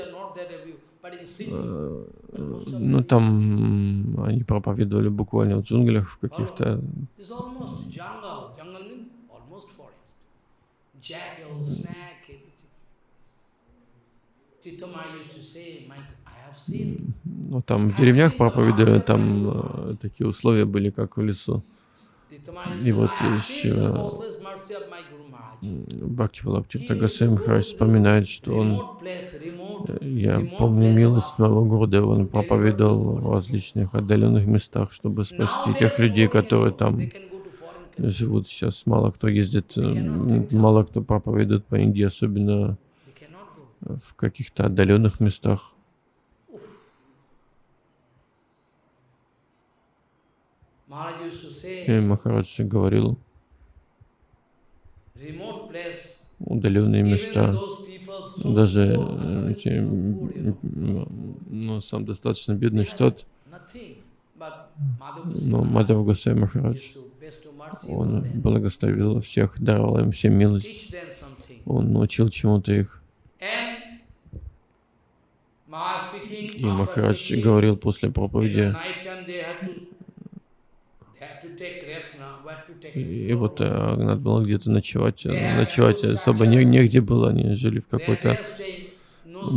э, ну, там они проповедовали буквально в джунглях, в каких-то... Ну, там в деревнях проповедовали, там э, такие условия были, как в лесу. И вот еще Бхакти Валабхтирта Гасай Махарадж вспоминает, что он, э, я помню милость моего Гурдева, он проповедовал в различных отдаленных местах, чтобы спасти тех людей, которые там живут сейчас. Мало кто ездит, э, мало кто проповедует по Индии, особенно в каких-то отдаленных местах. И Махарадж говорил, удаленные места, даже эти, ну, сам достаточно бедный штат, но Мадхав Гасай Махарадж, он благословил всех, даровал им всем милость, он научил чему-то их. И Махарадж говорил после проповеди, и вот э, надо было где-то ночевать. Ночевать особо не, негде было, они жили в какой-то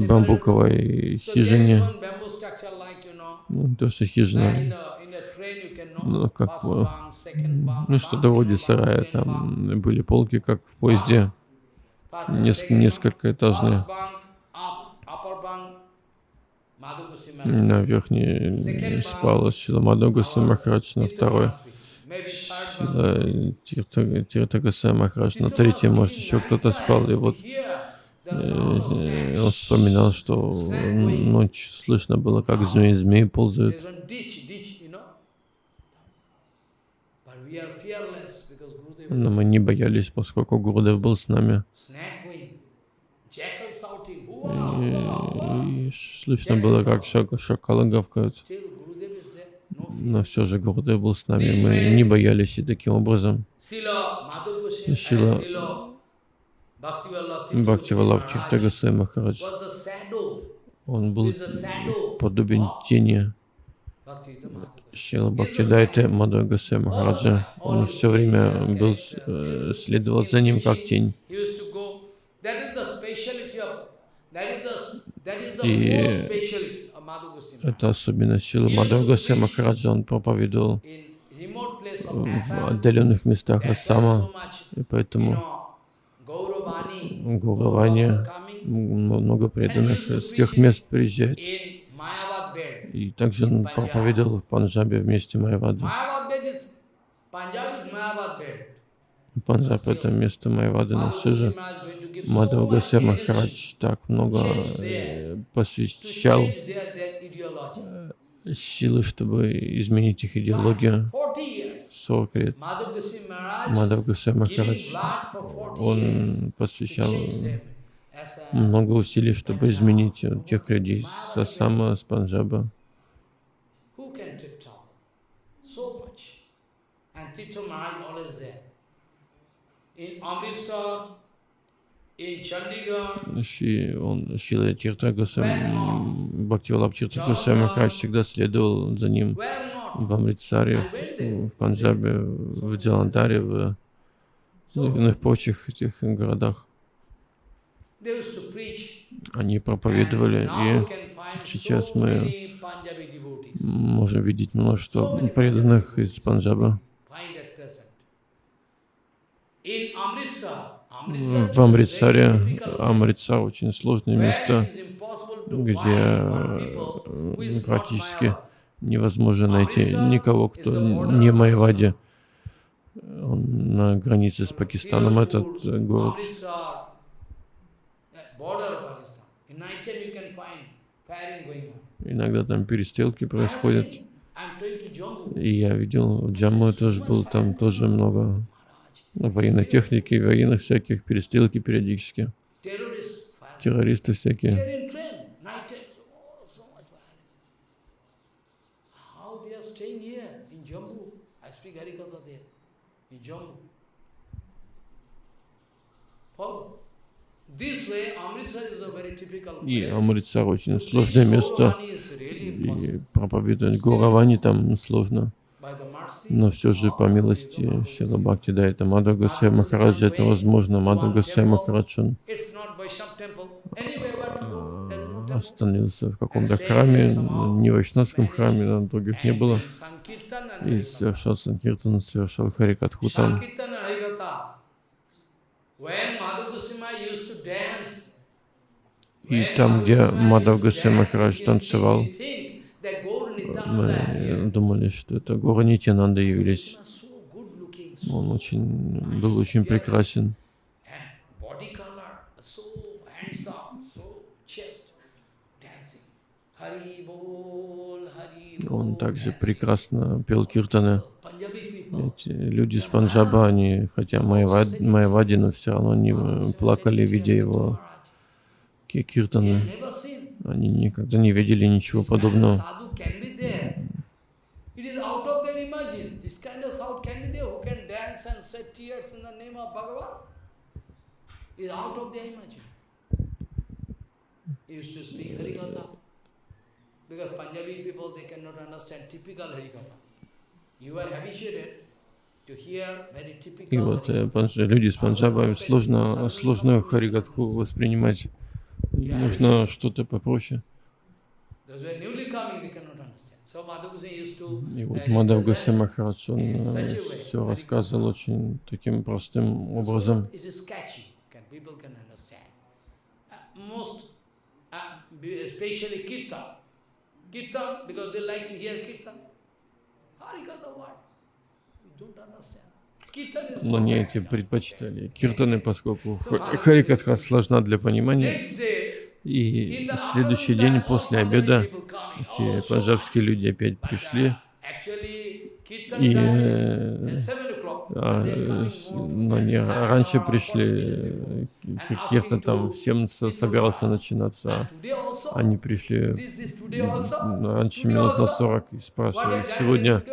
бамбуковой хижине. Ну, то, что хижина, ну, как, ну, что-то вроде сарая, там были полки, как в поезде, несколько, несколько этажные. На верхней спал Шила Мадхагуса Махарадж, на второй Тиртагаса Махарадж, на третьей, может, еще кто-то спал. И вот э, он вспоминал, что ночь слышно было, как змеи, змеи ползают. Но мы не боялись, поскольку Гурудев был с нами. И, слышно было, как шак, шакалы гавкают. Но все же Гурудев был с нами, мы не боялись и таким образом. Шила Бхакти Валаб Тиртагасай Махарадж, он был подобен тени. Шила Бхактидайте Мадхагасай Махараджа. Он все время был, э, следовал за ним как тень. И это особенность Шила Мадхагасай Махараджа. Он проповедовал в отдаленных местах Ассама, и поэтому Гуравани, много преданных с тех мест приезжает. И также он проповедовал в Панджабе вместе Майавады. Панджаб — это место Майавады, но все же Мадхава Гасер Махарадж так много э, посвящал э, силы, чтобы изменить их идеологию. 40 лет Мадхав Гасер Махарадж, он посвящал много усилий, чтобы изменить тех людей с Ассама, с Панджаба. Ши, он, Шила Тирта Госвами, Бхактивалаб Тирта Госвами Махарадж всегда следовал за ним в Амритсаре, в Панджабе, в Джаландаре, в иных прочих этих городах. Они проповедовали, и сейчас мы можем видеть множество преданных из Панджаба. В Амритсаре, Амритсар очень сложное место, где практически невозможно найти никого, кто не Майвади. Он на границе с Пакистаном, этот город. Иногда там перестрелки происходят. И я видел, в Джамму тоже был, там тоже много военной техники, военных всяких, перестрелки периодически. Террористы всякие. И Амритсар очень сложное место, и проповедовать Гуравани там сложно. Но все же, по милости Шила Бхакти, да, это Мадхагасай Махараджа, это возможно. Мадхагасай Махарадж, он остановился в каком-то храме, не в Вайшнавском храме, но других не было. И совершал Санкиртан, совершал Харикатху там. И там, где Гасай Махарадж танцевал, мы думали, что это Гора Нитянанда явились. Он очень, был очень прекрасен. Он также прекрасно пел киртаны. Эти люди с Панджаба, они, хотя Майавади, но все равно они плакали, видя его киртаны. Они никогда не видели ничего подобного. Because Punjabi people, they cannot understand typical Harikatha. You are habituated и вот э, люди из Панджаба сложно, сложно Харигатху воспринимать. Нужно что-то попроще. И вот Мадав Гаси Махарадж, он э, все рассказывал очень таким простым образом. Kirtan, because they like to hear Kirtan. Harikatha what? You don't understand. Но не эти предпочитали киртаны, поскольку Харикатха сложна для понимания. И следующий день после обеда эти панджабские люди опять пришли. И э, но не раньше пришли, киртан там всем собирался начинаться, а они пришли раньше минут на 40 и спрашивали, сегодня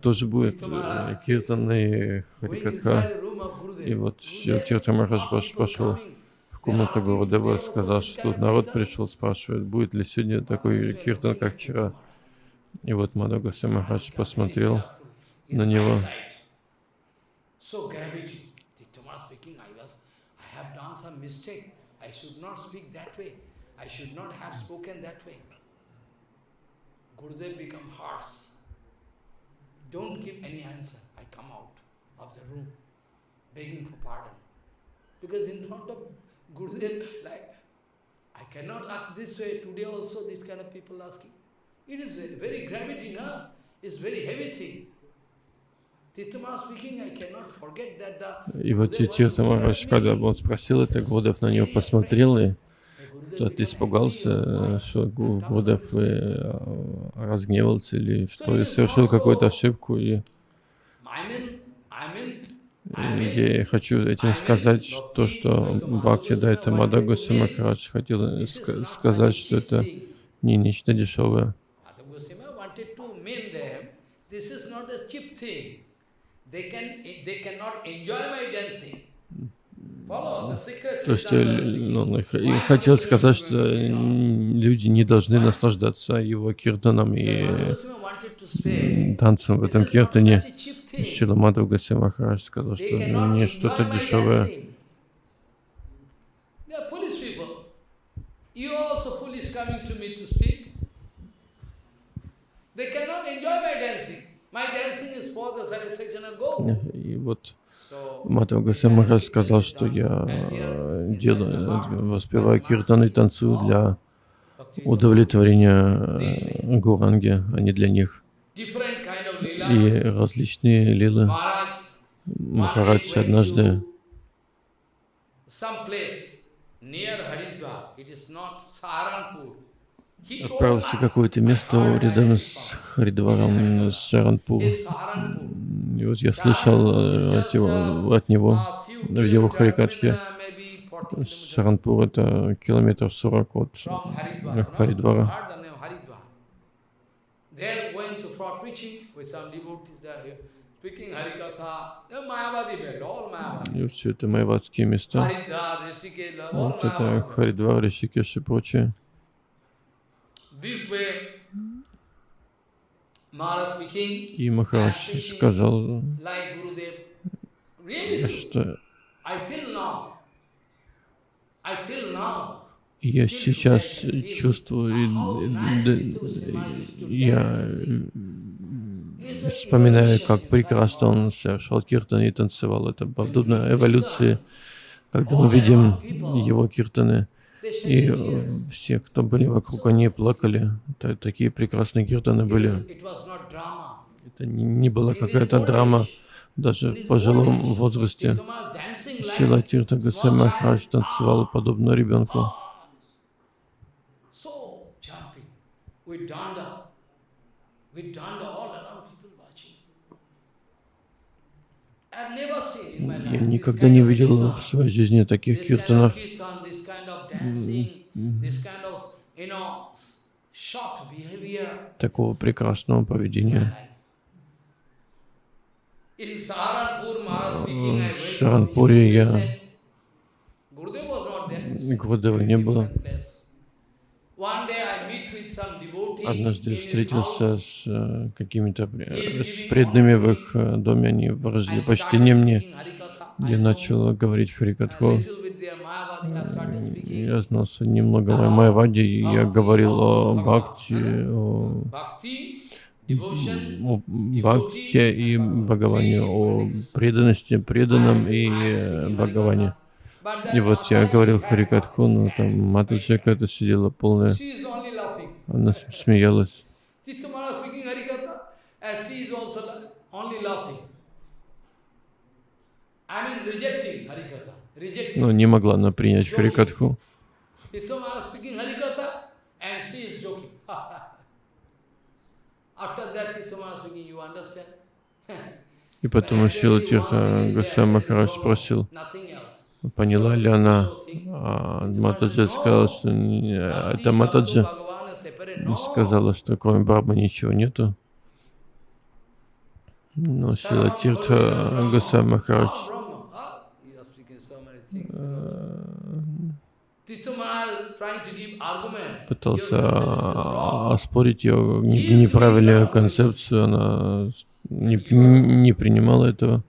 тоже будет э, киртан и харикатха. И вот Тирта Махарадж пошел комната Гурудева сказал, что тут народ пришел, спрашивает, будет ли сегодня такой киртан, как вчера. И вот Мадага Махарадж посмотрел на него. Gurudev become harsh. Don't give any answer. I come out of the room begging for pardon. Because in front of Gurudev, like, I cannot ask this way. Today also this kind of people asking. It is very gravity, no? It's very heavy thing. И вот Тирта Махараш, когда он спросил это, Гурдев на него посмотрел, и тот испугался, что Гурдев э, разгневался или что, совершил какую-то ошибку. И я хочу этим сказать то, что Бхакти Дайта Мадагуси Махарадж хотел сказать, что это не нечто дешевое. То, что он хотел сказать, что люди не должны наслаждаться его киртаном и танцем в этом киртане. Шила Мадхав Гаси Махарадж сказал, что не что-то дешевое. И вот Мадхав Гаси Махарадж сказал, что я э, делаю, воспеваю киртан и танцую для удовлетворения э, Гуранги, а не для них. и различные лилы. Махарадж однажды отправился в какое-то место рядом с Харидваром, с Шаранпур. И вот я слышал э, от, его, от него в его Харикатхе. Шаранпур это километров 40 от Харидвара. All Mayavadi. И все это майавадские места. Вот это Харидвар, Ришикеш и прочее. И Махарадж сказал, что я сейчас чувствую, я вспоминаю, как прекрасно он совершал киртаны и танцевал. Это подобно эволюции, когда мы видим его киртаны. И все, кто были вокруг, они плакали. Это, такие прекрасные киртаны были. Это не была какая-то драма. Даже в пожилом возрасте Шила Тирта Гасамахрадж танцевал подобно ребенку. Я никогда не видел в своей жизни таких киртанов. Такого прекрасного поведения. В Саранпуре я... Гурдева не было. Однажды встретился с э, какими-то с преданными в их э, доме, они выразили почтение мне. Я начал говорить Харикатху. Я знал немного о Майваде, я говорил о Бхакти, о, о Бхакти и Бхагаване, о преданности, преданном и э, Бхагаване. И вот я говорил Харикатху, но там Матаджа какая-то сидела полная Она смеялась. Titamara speaking Harikatha, as she is also only laughing. I mean rejecting Harikatha. Rejecting. Но не могла она принять Харикатху. И потом Шила Тирта Госвами Махарадж спросил, поняла ли она, а Матаджи сказала, что это Матаджи сказала, что кроме Брахмы ничего нету. Но Шила Тирта Госвами Махарадж пытался оспорить ее неправильную концепцию, она не, не принимала этого.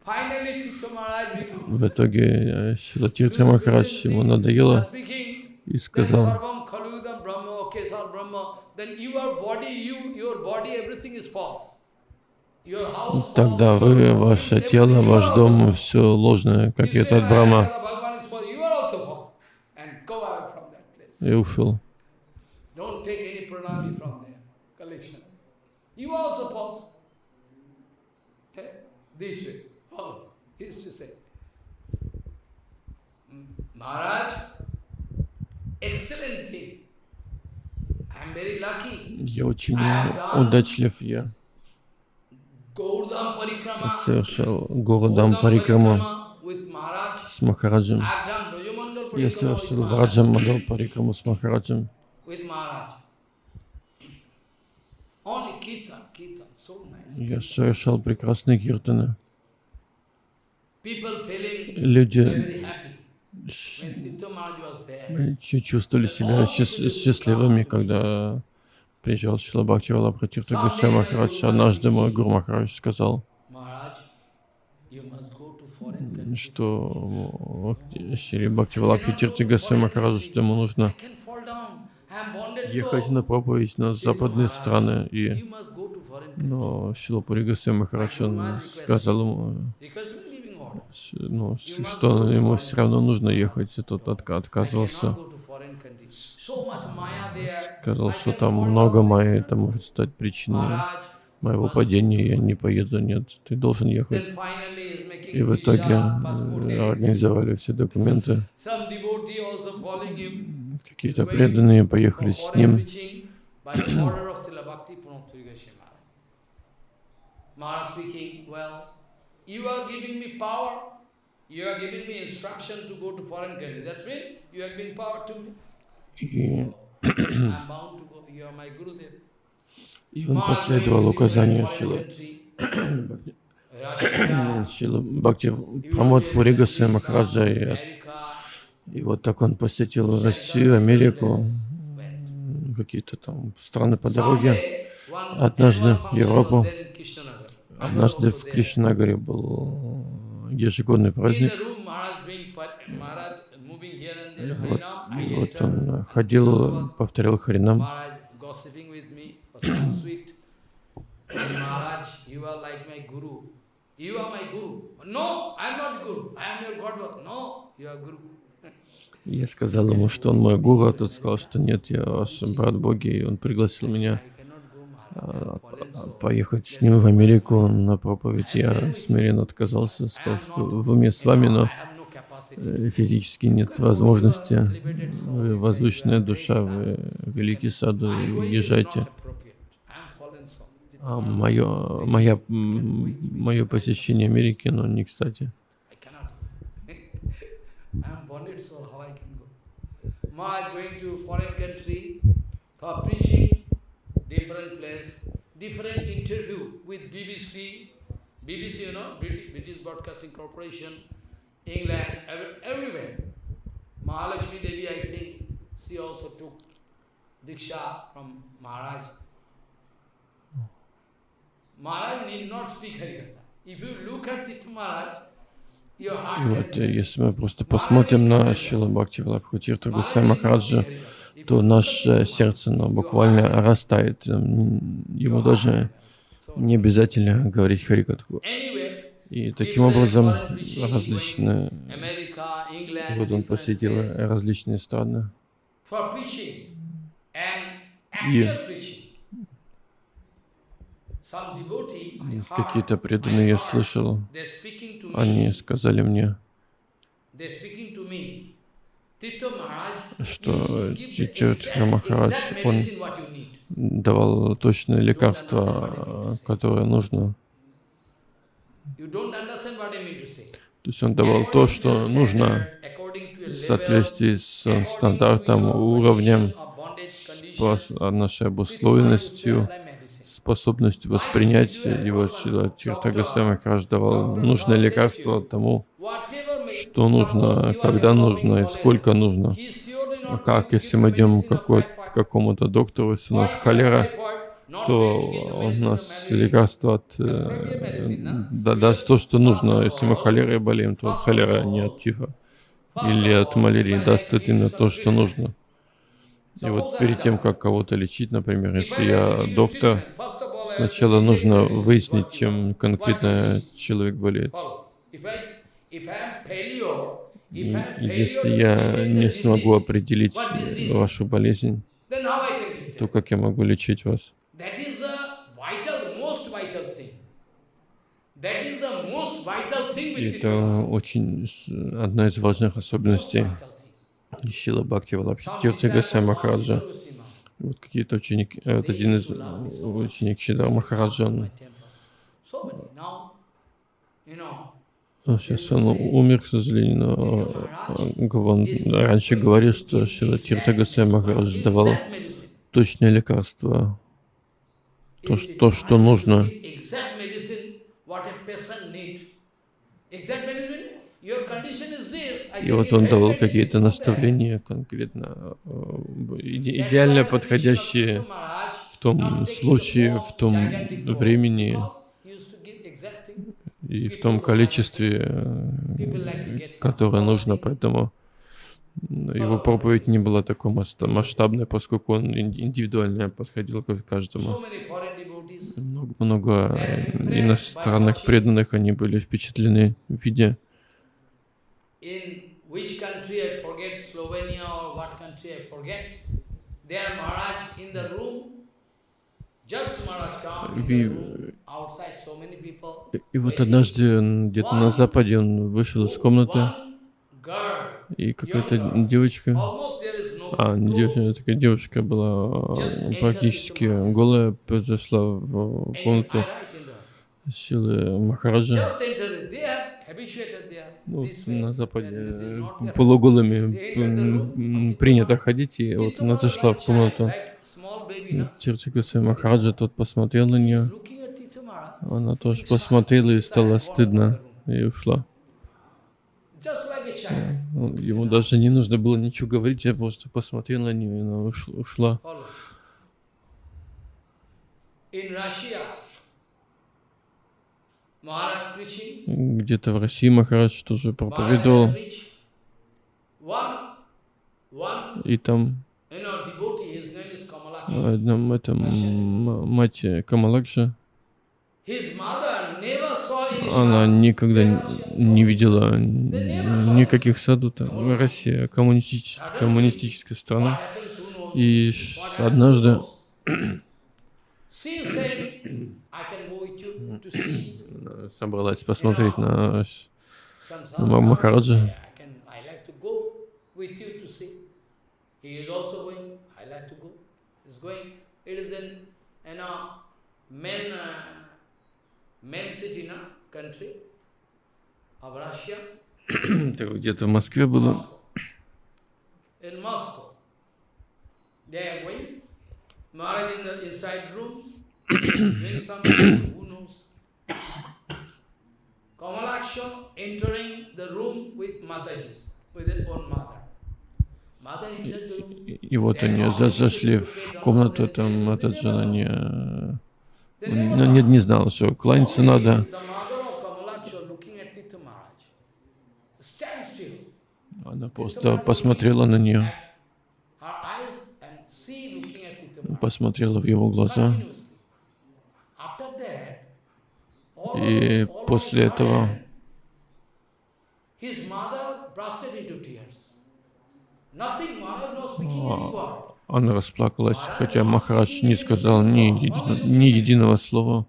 В итоге Шилатиртха Махарадж ему надоело и сказал, Тогда вы, ваше тело, ваш дом, все ложное, как и этот Брахма. И ушел. This way, follow. He used to say, Maharaj, excellent thing. I'm very lucky. Я очень удачлив, я. Совершал Городам Парикраму с Махараджем. Я совершил Враджам Мадал Парикраму с Махараджем. Я совершал прекрасные киртаны. Люди чувствовали себя счастливыми, когда приезжал Шила Бхакти Валабхатирта Гусей Махарадж. Однажды мой Гуру Махарадж сказал, что Шри Бхакти Валабхатирта Гусей Махараджу, что ему нужно ехать на проповедь на западные страны. И, но Шилапури Гусей Махарадж сказал ему, ну, что ему все равно нужно ехать, и тот отказывался. Сказал, что там много майя, это может стать причиной моего падения, я не поеду, нет, ты должен ехать. И в итоге э, организовали все документы. Какие-то преданные поехали с ним. И, и он последовал указанию Шилы. Шила Бхакти Прамод Пури Госвами Махараджа. И, и вот так он посетил Россию, Америку, какие-то там страны по дороге. Однажды Европу. Однажды в Кришнагаре был ежегодный праздник. Вот, вот он ходил, повторял Харинам. Я сказал ему, что он мой гуру, а тот сказал, что нет, я ваш брат Боги, и он пригласил меня а, поехать с ним в Америку. На проповедь. Я смиренно отказался, сказал, что в уме с вами, но физически нет возможности. Вы возвышенная душа, вы великий саду, езжайте. А мое, моя, мое посещение Америки, но не кстати. BBC, BBC, you know, British Broadcasting Corporation, England, every, everywhere. Mahalakshmi Devi, I think, she also took Diksha from Maharaj. Maharaj need not speak Harikatha. If you look at Tith Maharaj, вот, если мы просто посмотрим на Шила Бхакти Валабхутирту Гусей Махараджа, то наше сердце оно буквально растает. Ему даже не обязательно говорить Харикатху. И таким образом различные... Вот он посетил различные страны. И какие-то преданные я слышал, они сказали мне, что Титя Махарадж, он давал точное лекарство, которое нужно. То есть он давал то, что нужно в соответствии с стандартом, уровнем, с нашей обусловленностью, способностью воспринять его Тиртагаса Махарадж давал нужное лекарство тому, что нужно, когда нужно и сколько нужно. А как, если мы идем к какому-то доктору, если у нас холера, то он нас лекарство от, э, да, даст то, что нужно. Если мы холерой болеем, то холера не от тифа или от малярии даст именно то, что нужно. И вот перед тем, как кого-то лечить, например, если я доктор, сначала нужно выяснить, чем конкретно человек болеет. И если я не смогу определить вашу болезнь, то как я могу лечить вас? Это очень одна из важных особенностей Шила Бхакти Валабхити Гасай Махараджа. Вот какие-то ученики, э, вот один из ученик Шидар Махараджа, он, сейчас он умер, к сожалению, но он раньше говорил, что Шила Тирта Гасай Махарадж давал точное лекарство, то, то что нужно. И вот он давал какие-то наставления конкретно, э, идеально подходящие в том случае, в том времени и в том количестве, которое нужно, поэтому его проповедь не была такой масштабной, поскольку он индивидуально подходил к каждому. Много, много иностранных преданных, они были впечатлены, so many people. И вот однажды где-то на Западе он вышел из комнаты, и какая-то девочка, а, не девочка, такая девушка была практически голая, зашла в комнату силы Махараджа. Ну, на Западе полуголыми принято ходить, и вот она зашла в комнату. Тиртикуса Махараджа, тот посмотрел на нее, она тоже посмотрела и стало стыдно, и ушла. Ну, ему даже не нужно было ничего говорить, я просто посмотрел на нее, и она ушла. Где-то в России Махарадж тоже проповедовал. И там одном этом мать Камаладжа, она никогда не видела никаких саду там. Россия коммунистическая, коммунистическая страна. И однажды собралась посмотреть на, на Махараджа. Это где-то в Москве было. Maharaj in the inside room, doing something, who knows? Kamalaksha entering the room with Mataji, with his own mother. И вот они зашли в комнату, там Матаджана не, ну, не, не знал, что кланяться надо. Она просто посмотрела на нее, посмотрела в его глаза. И после этого Она расплакалась, хотя Махарадж не сказал ни, еди, ни единого слова.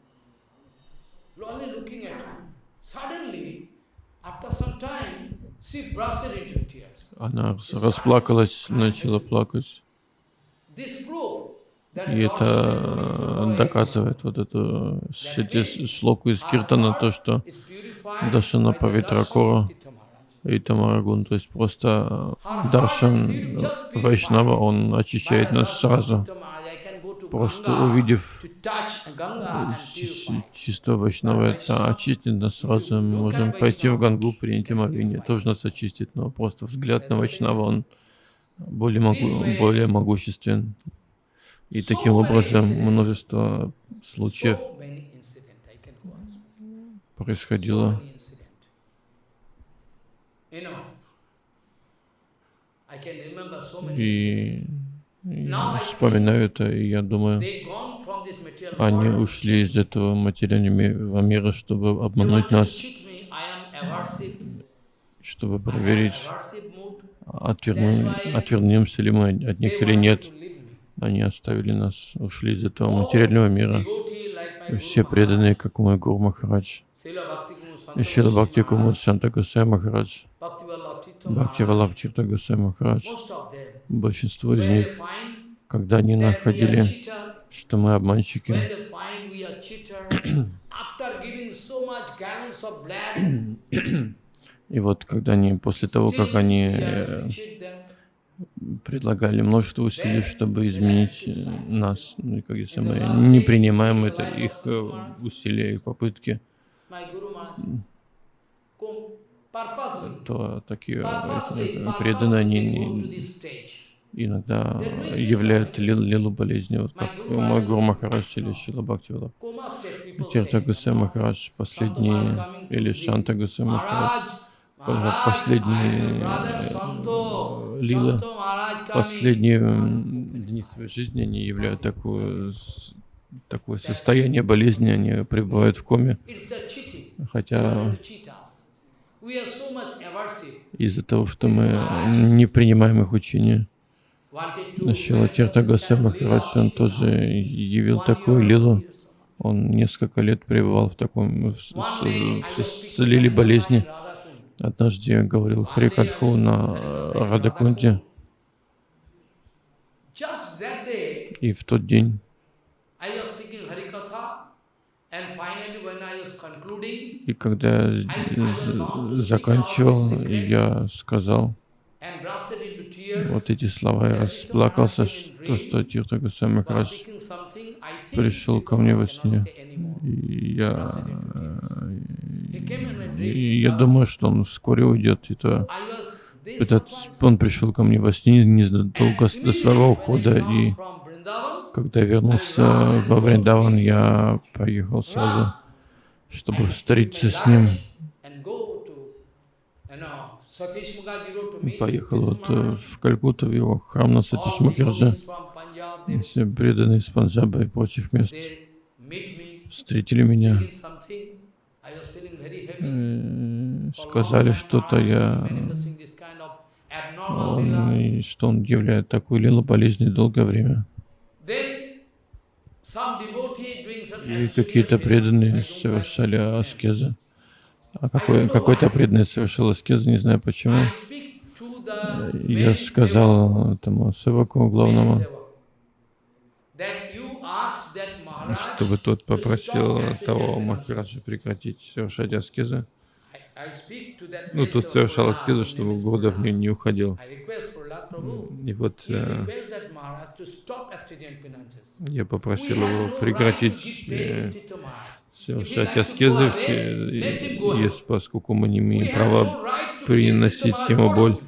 Она расплакалась, начала плакать. И это доказывает вот эту шлоку из Киртана, то, что Дашана Павитракора и Тамарагун, то есть просто Даршан Вайшнава, он очищает нас сразу. Просто увидев чисто Вайшнава, это очистит нас сразу. Мы можем пойти в Гангу, принять омовение, тоже нас очистит, но просто взгляд на Вайшнава, он более, могу, более могуществен. И таким образом множество случаев происходило. И я вспоминаю это, и я думаю, они ушли из этого материального мира, чтобы обмануть нас, чтобы проверить, отвернем, отвернемся ли мы от них или нет. Они оставили нас, ушли из этого материального мира. Все преданные, как мой Гуру Махарадж. Шила Бхакти Кумуд Шанта Гусей Махарадж. Бхакти Валабхтирта Гусей Махарадж. Большинство из них, когда они находили, что мы обманщики, и вот когда они, после того, как они предлагали множество усилий, чтобы изменить нас. Ну, и как если мы не принимаем это, их э, усилия и попытки, то такие преданные, они иногда являют лил, лилу болезни, вот как мой Гуру Махарадж или Шила Бхактивала. Тирта Гусей Махарадж, последний, или Шанта Гусей Махарадж, последние лилы, последние дни своей жизни, они являют такое, такое состояние болезни, они пребывают в коме, хотя из-за того, что мы не принимаем их учения. Шила Тирта Госвами Махарадж, он тоже явил такую лилу. Он несколько лет пребывал в таком, в, в, в, лиле болезни. Однажды я говорил Харикатху на Радакунде, и в тот день и когда я заканчивал, я сказал вот эти слова, я расплакался, что, что Тирта Госвами Махарадж пришел ко мне во сне. Я, я думаю, что он вскоре уйдет. И то этот, он пришел ко мне во сне незадолго до своего ухода, и когда вернулся во Вриндаван, я поехал сразу, чтобы встретиться с ним. Поехал вот э, в Калькутту, в его храм на Сатиш Мукерджи. Все преданные из Панджаба и прочих мест встретили меня, э, сказали что-то, я, он, что он являет такую лилу болезни долгое время. И какие-то преданные совершали аскезы. А какой, какой-то преданный совершил аскезы, не знаю почему. Я сказал этому севаку главному, чтобы тот попросил того Махараджа прекратить совершать аскезы. Ну, тут совершал аскезу, чтобы Гурдев не, не уходил. И вот э, я попросил его прекратить э, совершать аскезы, если, поскольку мы не имеем права приносить ему боль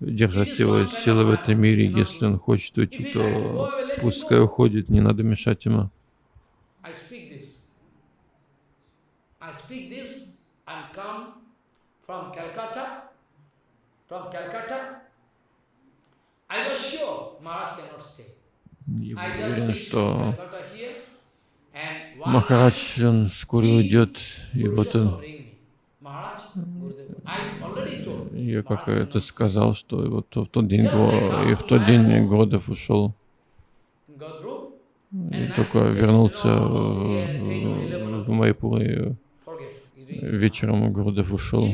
держать его силы в этом мире. Если он хочет уйти, то пускай уходит, не надо мешать ему. Я уверен, что Махарадж, он скоро уйдет, и вот он. Я как это сказал, что вот в тот день, и в тот день Годов ушел. И только вернулся в Майпур и вечером Гурдев ушел.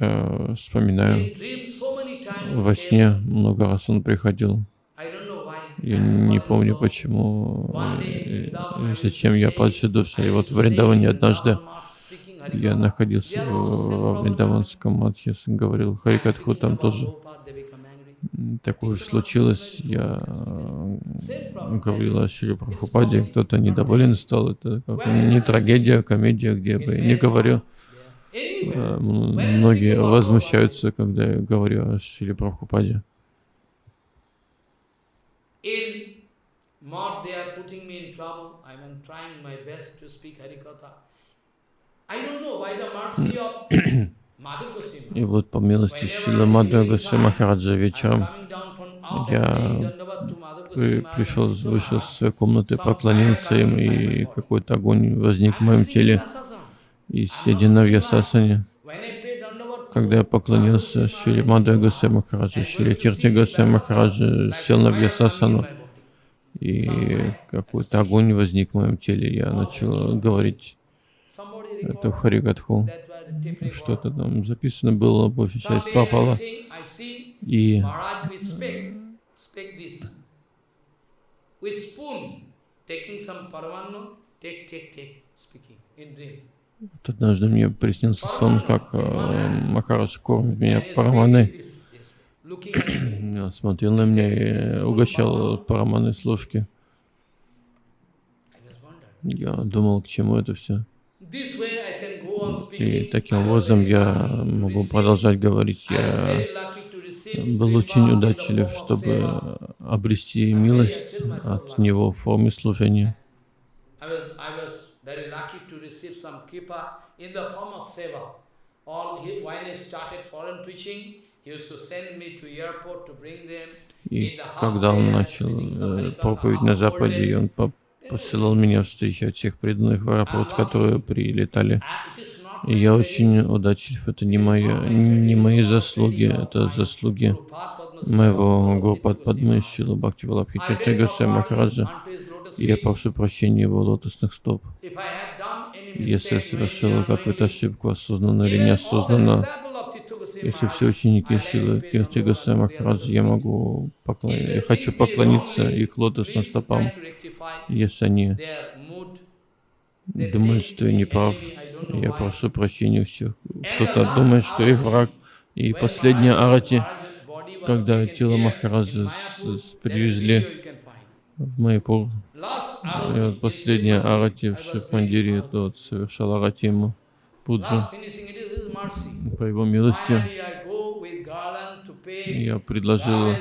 Я вспоминаю, во сне много раз он приходил. Я не помню почему, и зачем я падший душа. И вот в Вриндаване однажды я находился во Вриндаванском матхе, говорил Харикатху, там тоже такое же случилось. Я говорил о Шри Прабхупаде, кто-то недоволен стал. Это как не трагедия, а комедия, где бы не говорю. Э, многие возмущаются, когда я говорю о Шри Прабхупаде. И вот по милости Шила Мадхагаса Махараджа вечером я при, пришел, вышел из своей комнаты, поклонился им, и какой-то огонь возник в моем теле. И сидя на Вьясасане, когда я поклонился Шри Мадхая Госвами Махараджа, Шри Тирти Госвами сел на Вьясасану, и какой-то огонь возник в моем теле. Я начал говорить это Харигатху. Что-то там записано было, большая часть попала. И вот однажды мне приснился сон, как э, Махарадж кормит меня параманой. Смотрел на меня и угощал параманой с ложки. Я думал, к чему это все. И таким образом я могу продолжать говорить. Я был очень удачлив, чтобы обрести милость от Него в форме служения. И когда он начал э, проповедь на Западе, он посылал меня встречать всех преданных в аэропорт, которые прилетали. Я очень удачлив. Это не, моя, не мои заслуги, это заслуги моего Гурпад Падмы Шила Бхакти Валабхи Тиртагаса Махараджа. Я прошу прощения его лотосных стоп. Если я совершил какую-то ошибку, осознанно или неосознанно, если все ученики Шилы Тиртигаса Махараджа, я могу поклониться, я хочу поклониться их лотосным стопам, если они думают, что я не прав, я прошу прощения у всех. Кто-то думает, что их враг. И последняя арати, когда тело Махараджа привезли в Майпур, и вот последняя арати в Шифмандире, тот совершал арати ему пуджу по его милости. Я предложил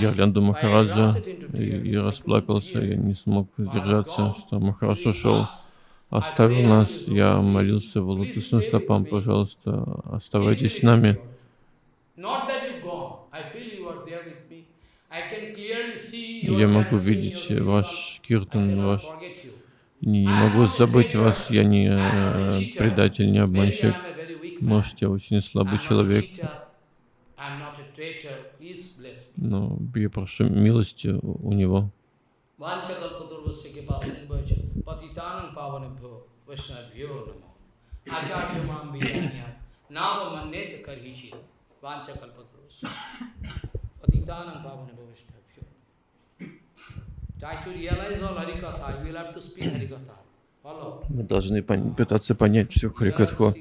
гирлянду Махараджа. и, и расплакался. Я не смог сдержаться, что Махарадж ушел, оставил нас. Я молился в лотосным стопам, пожалуйста, оставайтесь с нами. Я могу видеть ваш киртан, ваш не могу забыть вас, я не э, предатель, не обманщик. Может, я очень слабый человек. Но я прошу милости у него. Patitanam pavane bhavishtabhyo. Try to realize all Harikatha. You will have to speak Harikatha. Мы должны пытаться понять всю Харикатху.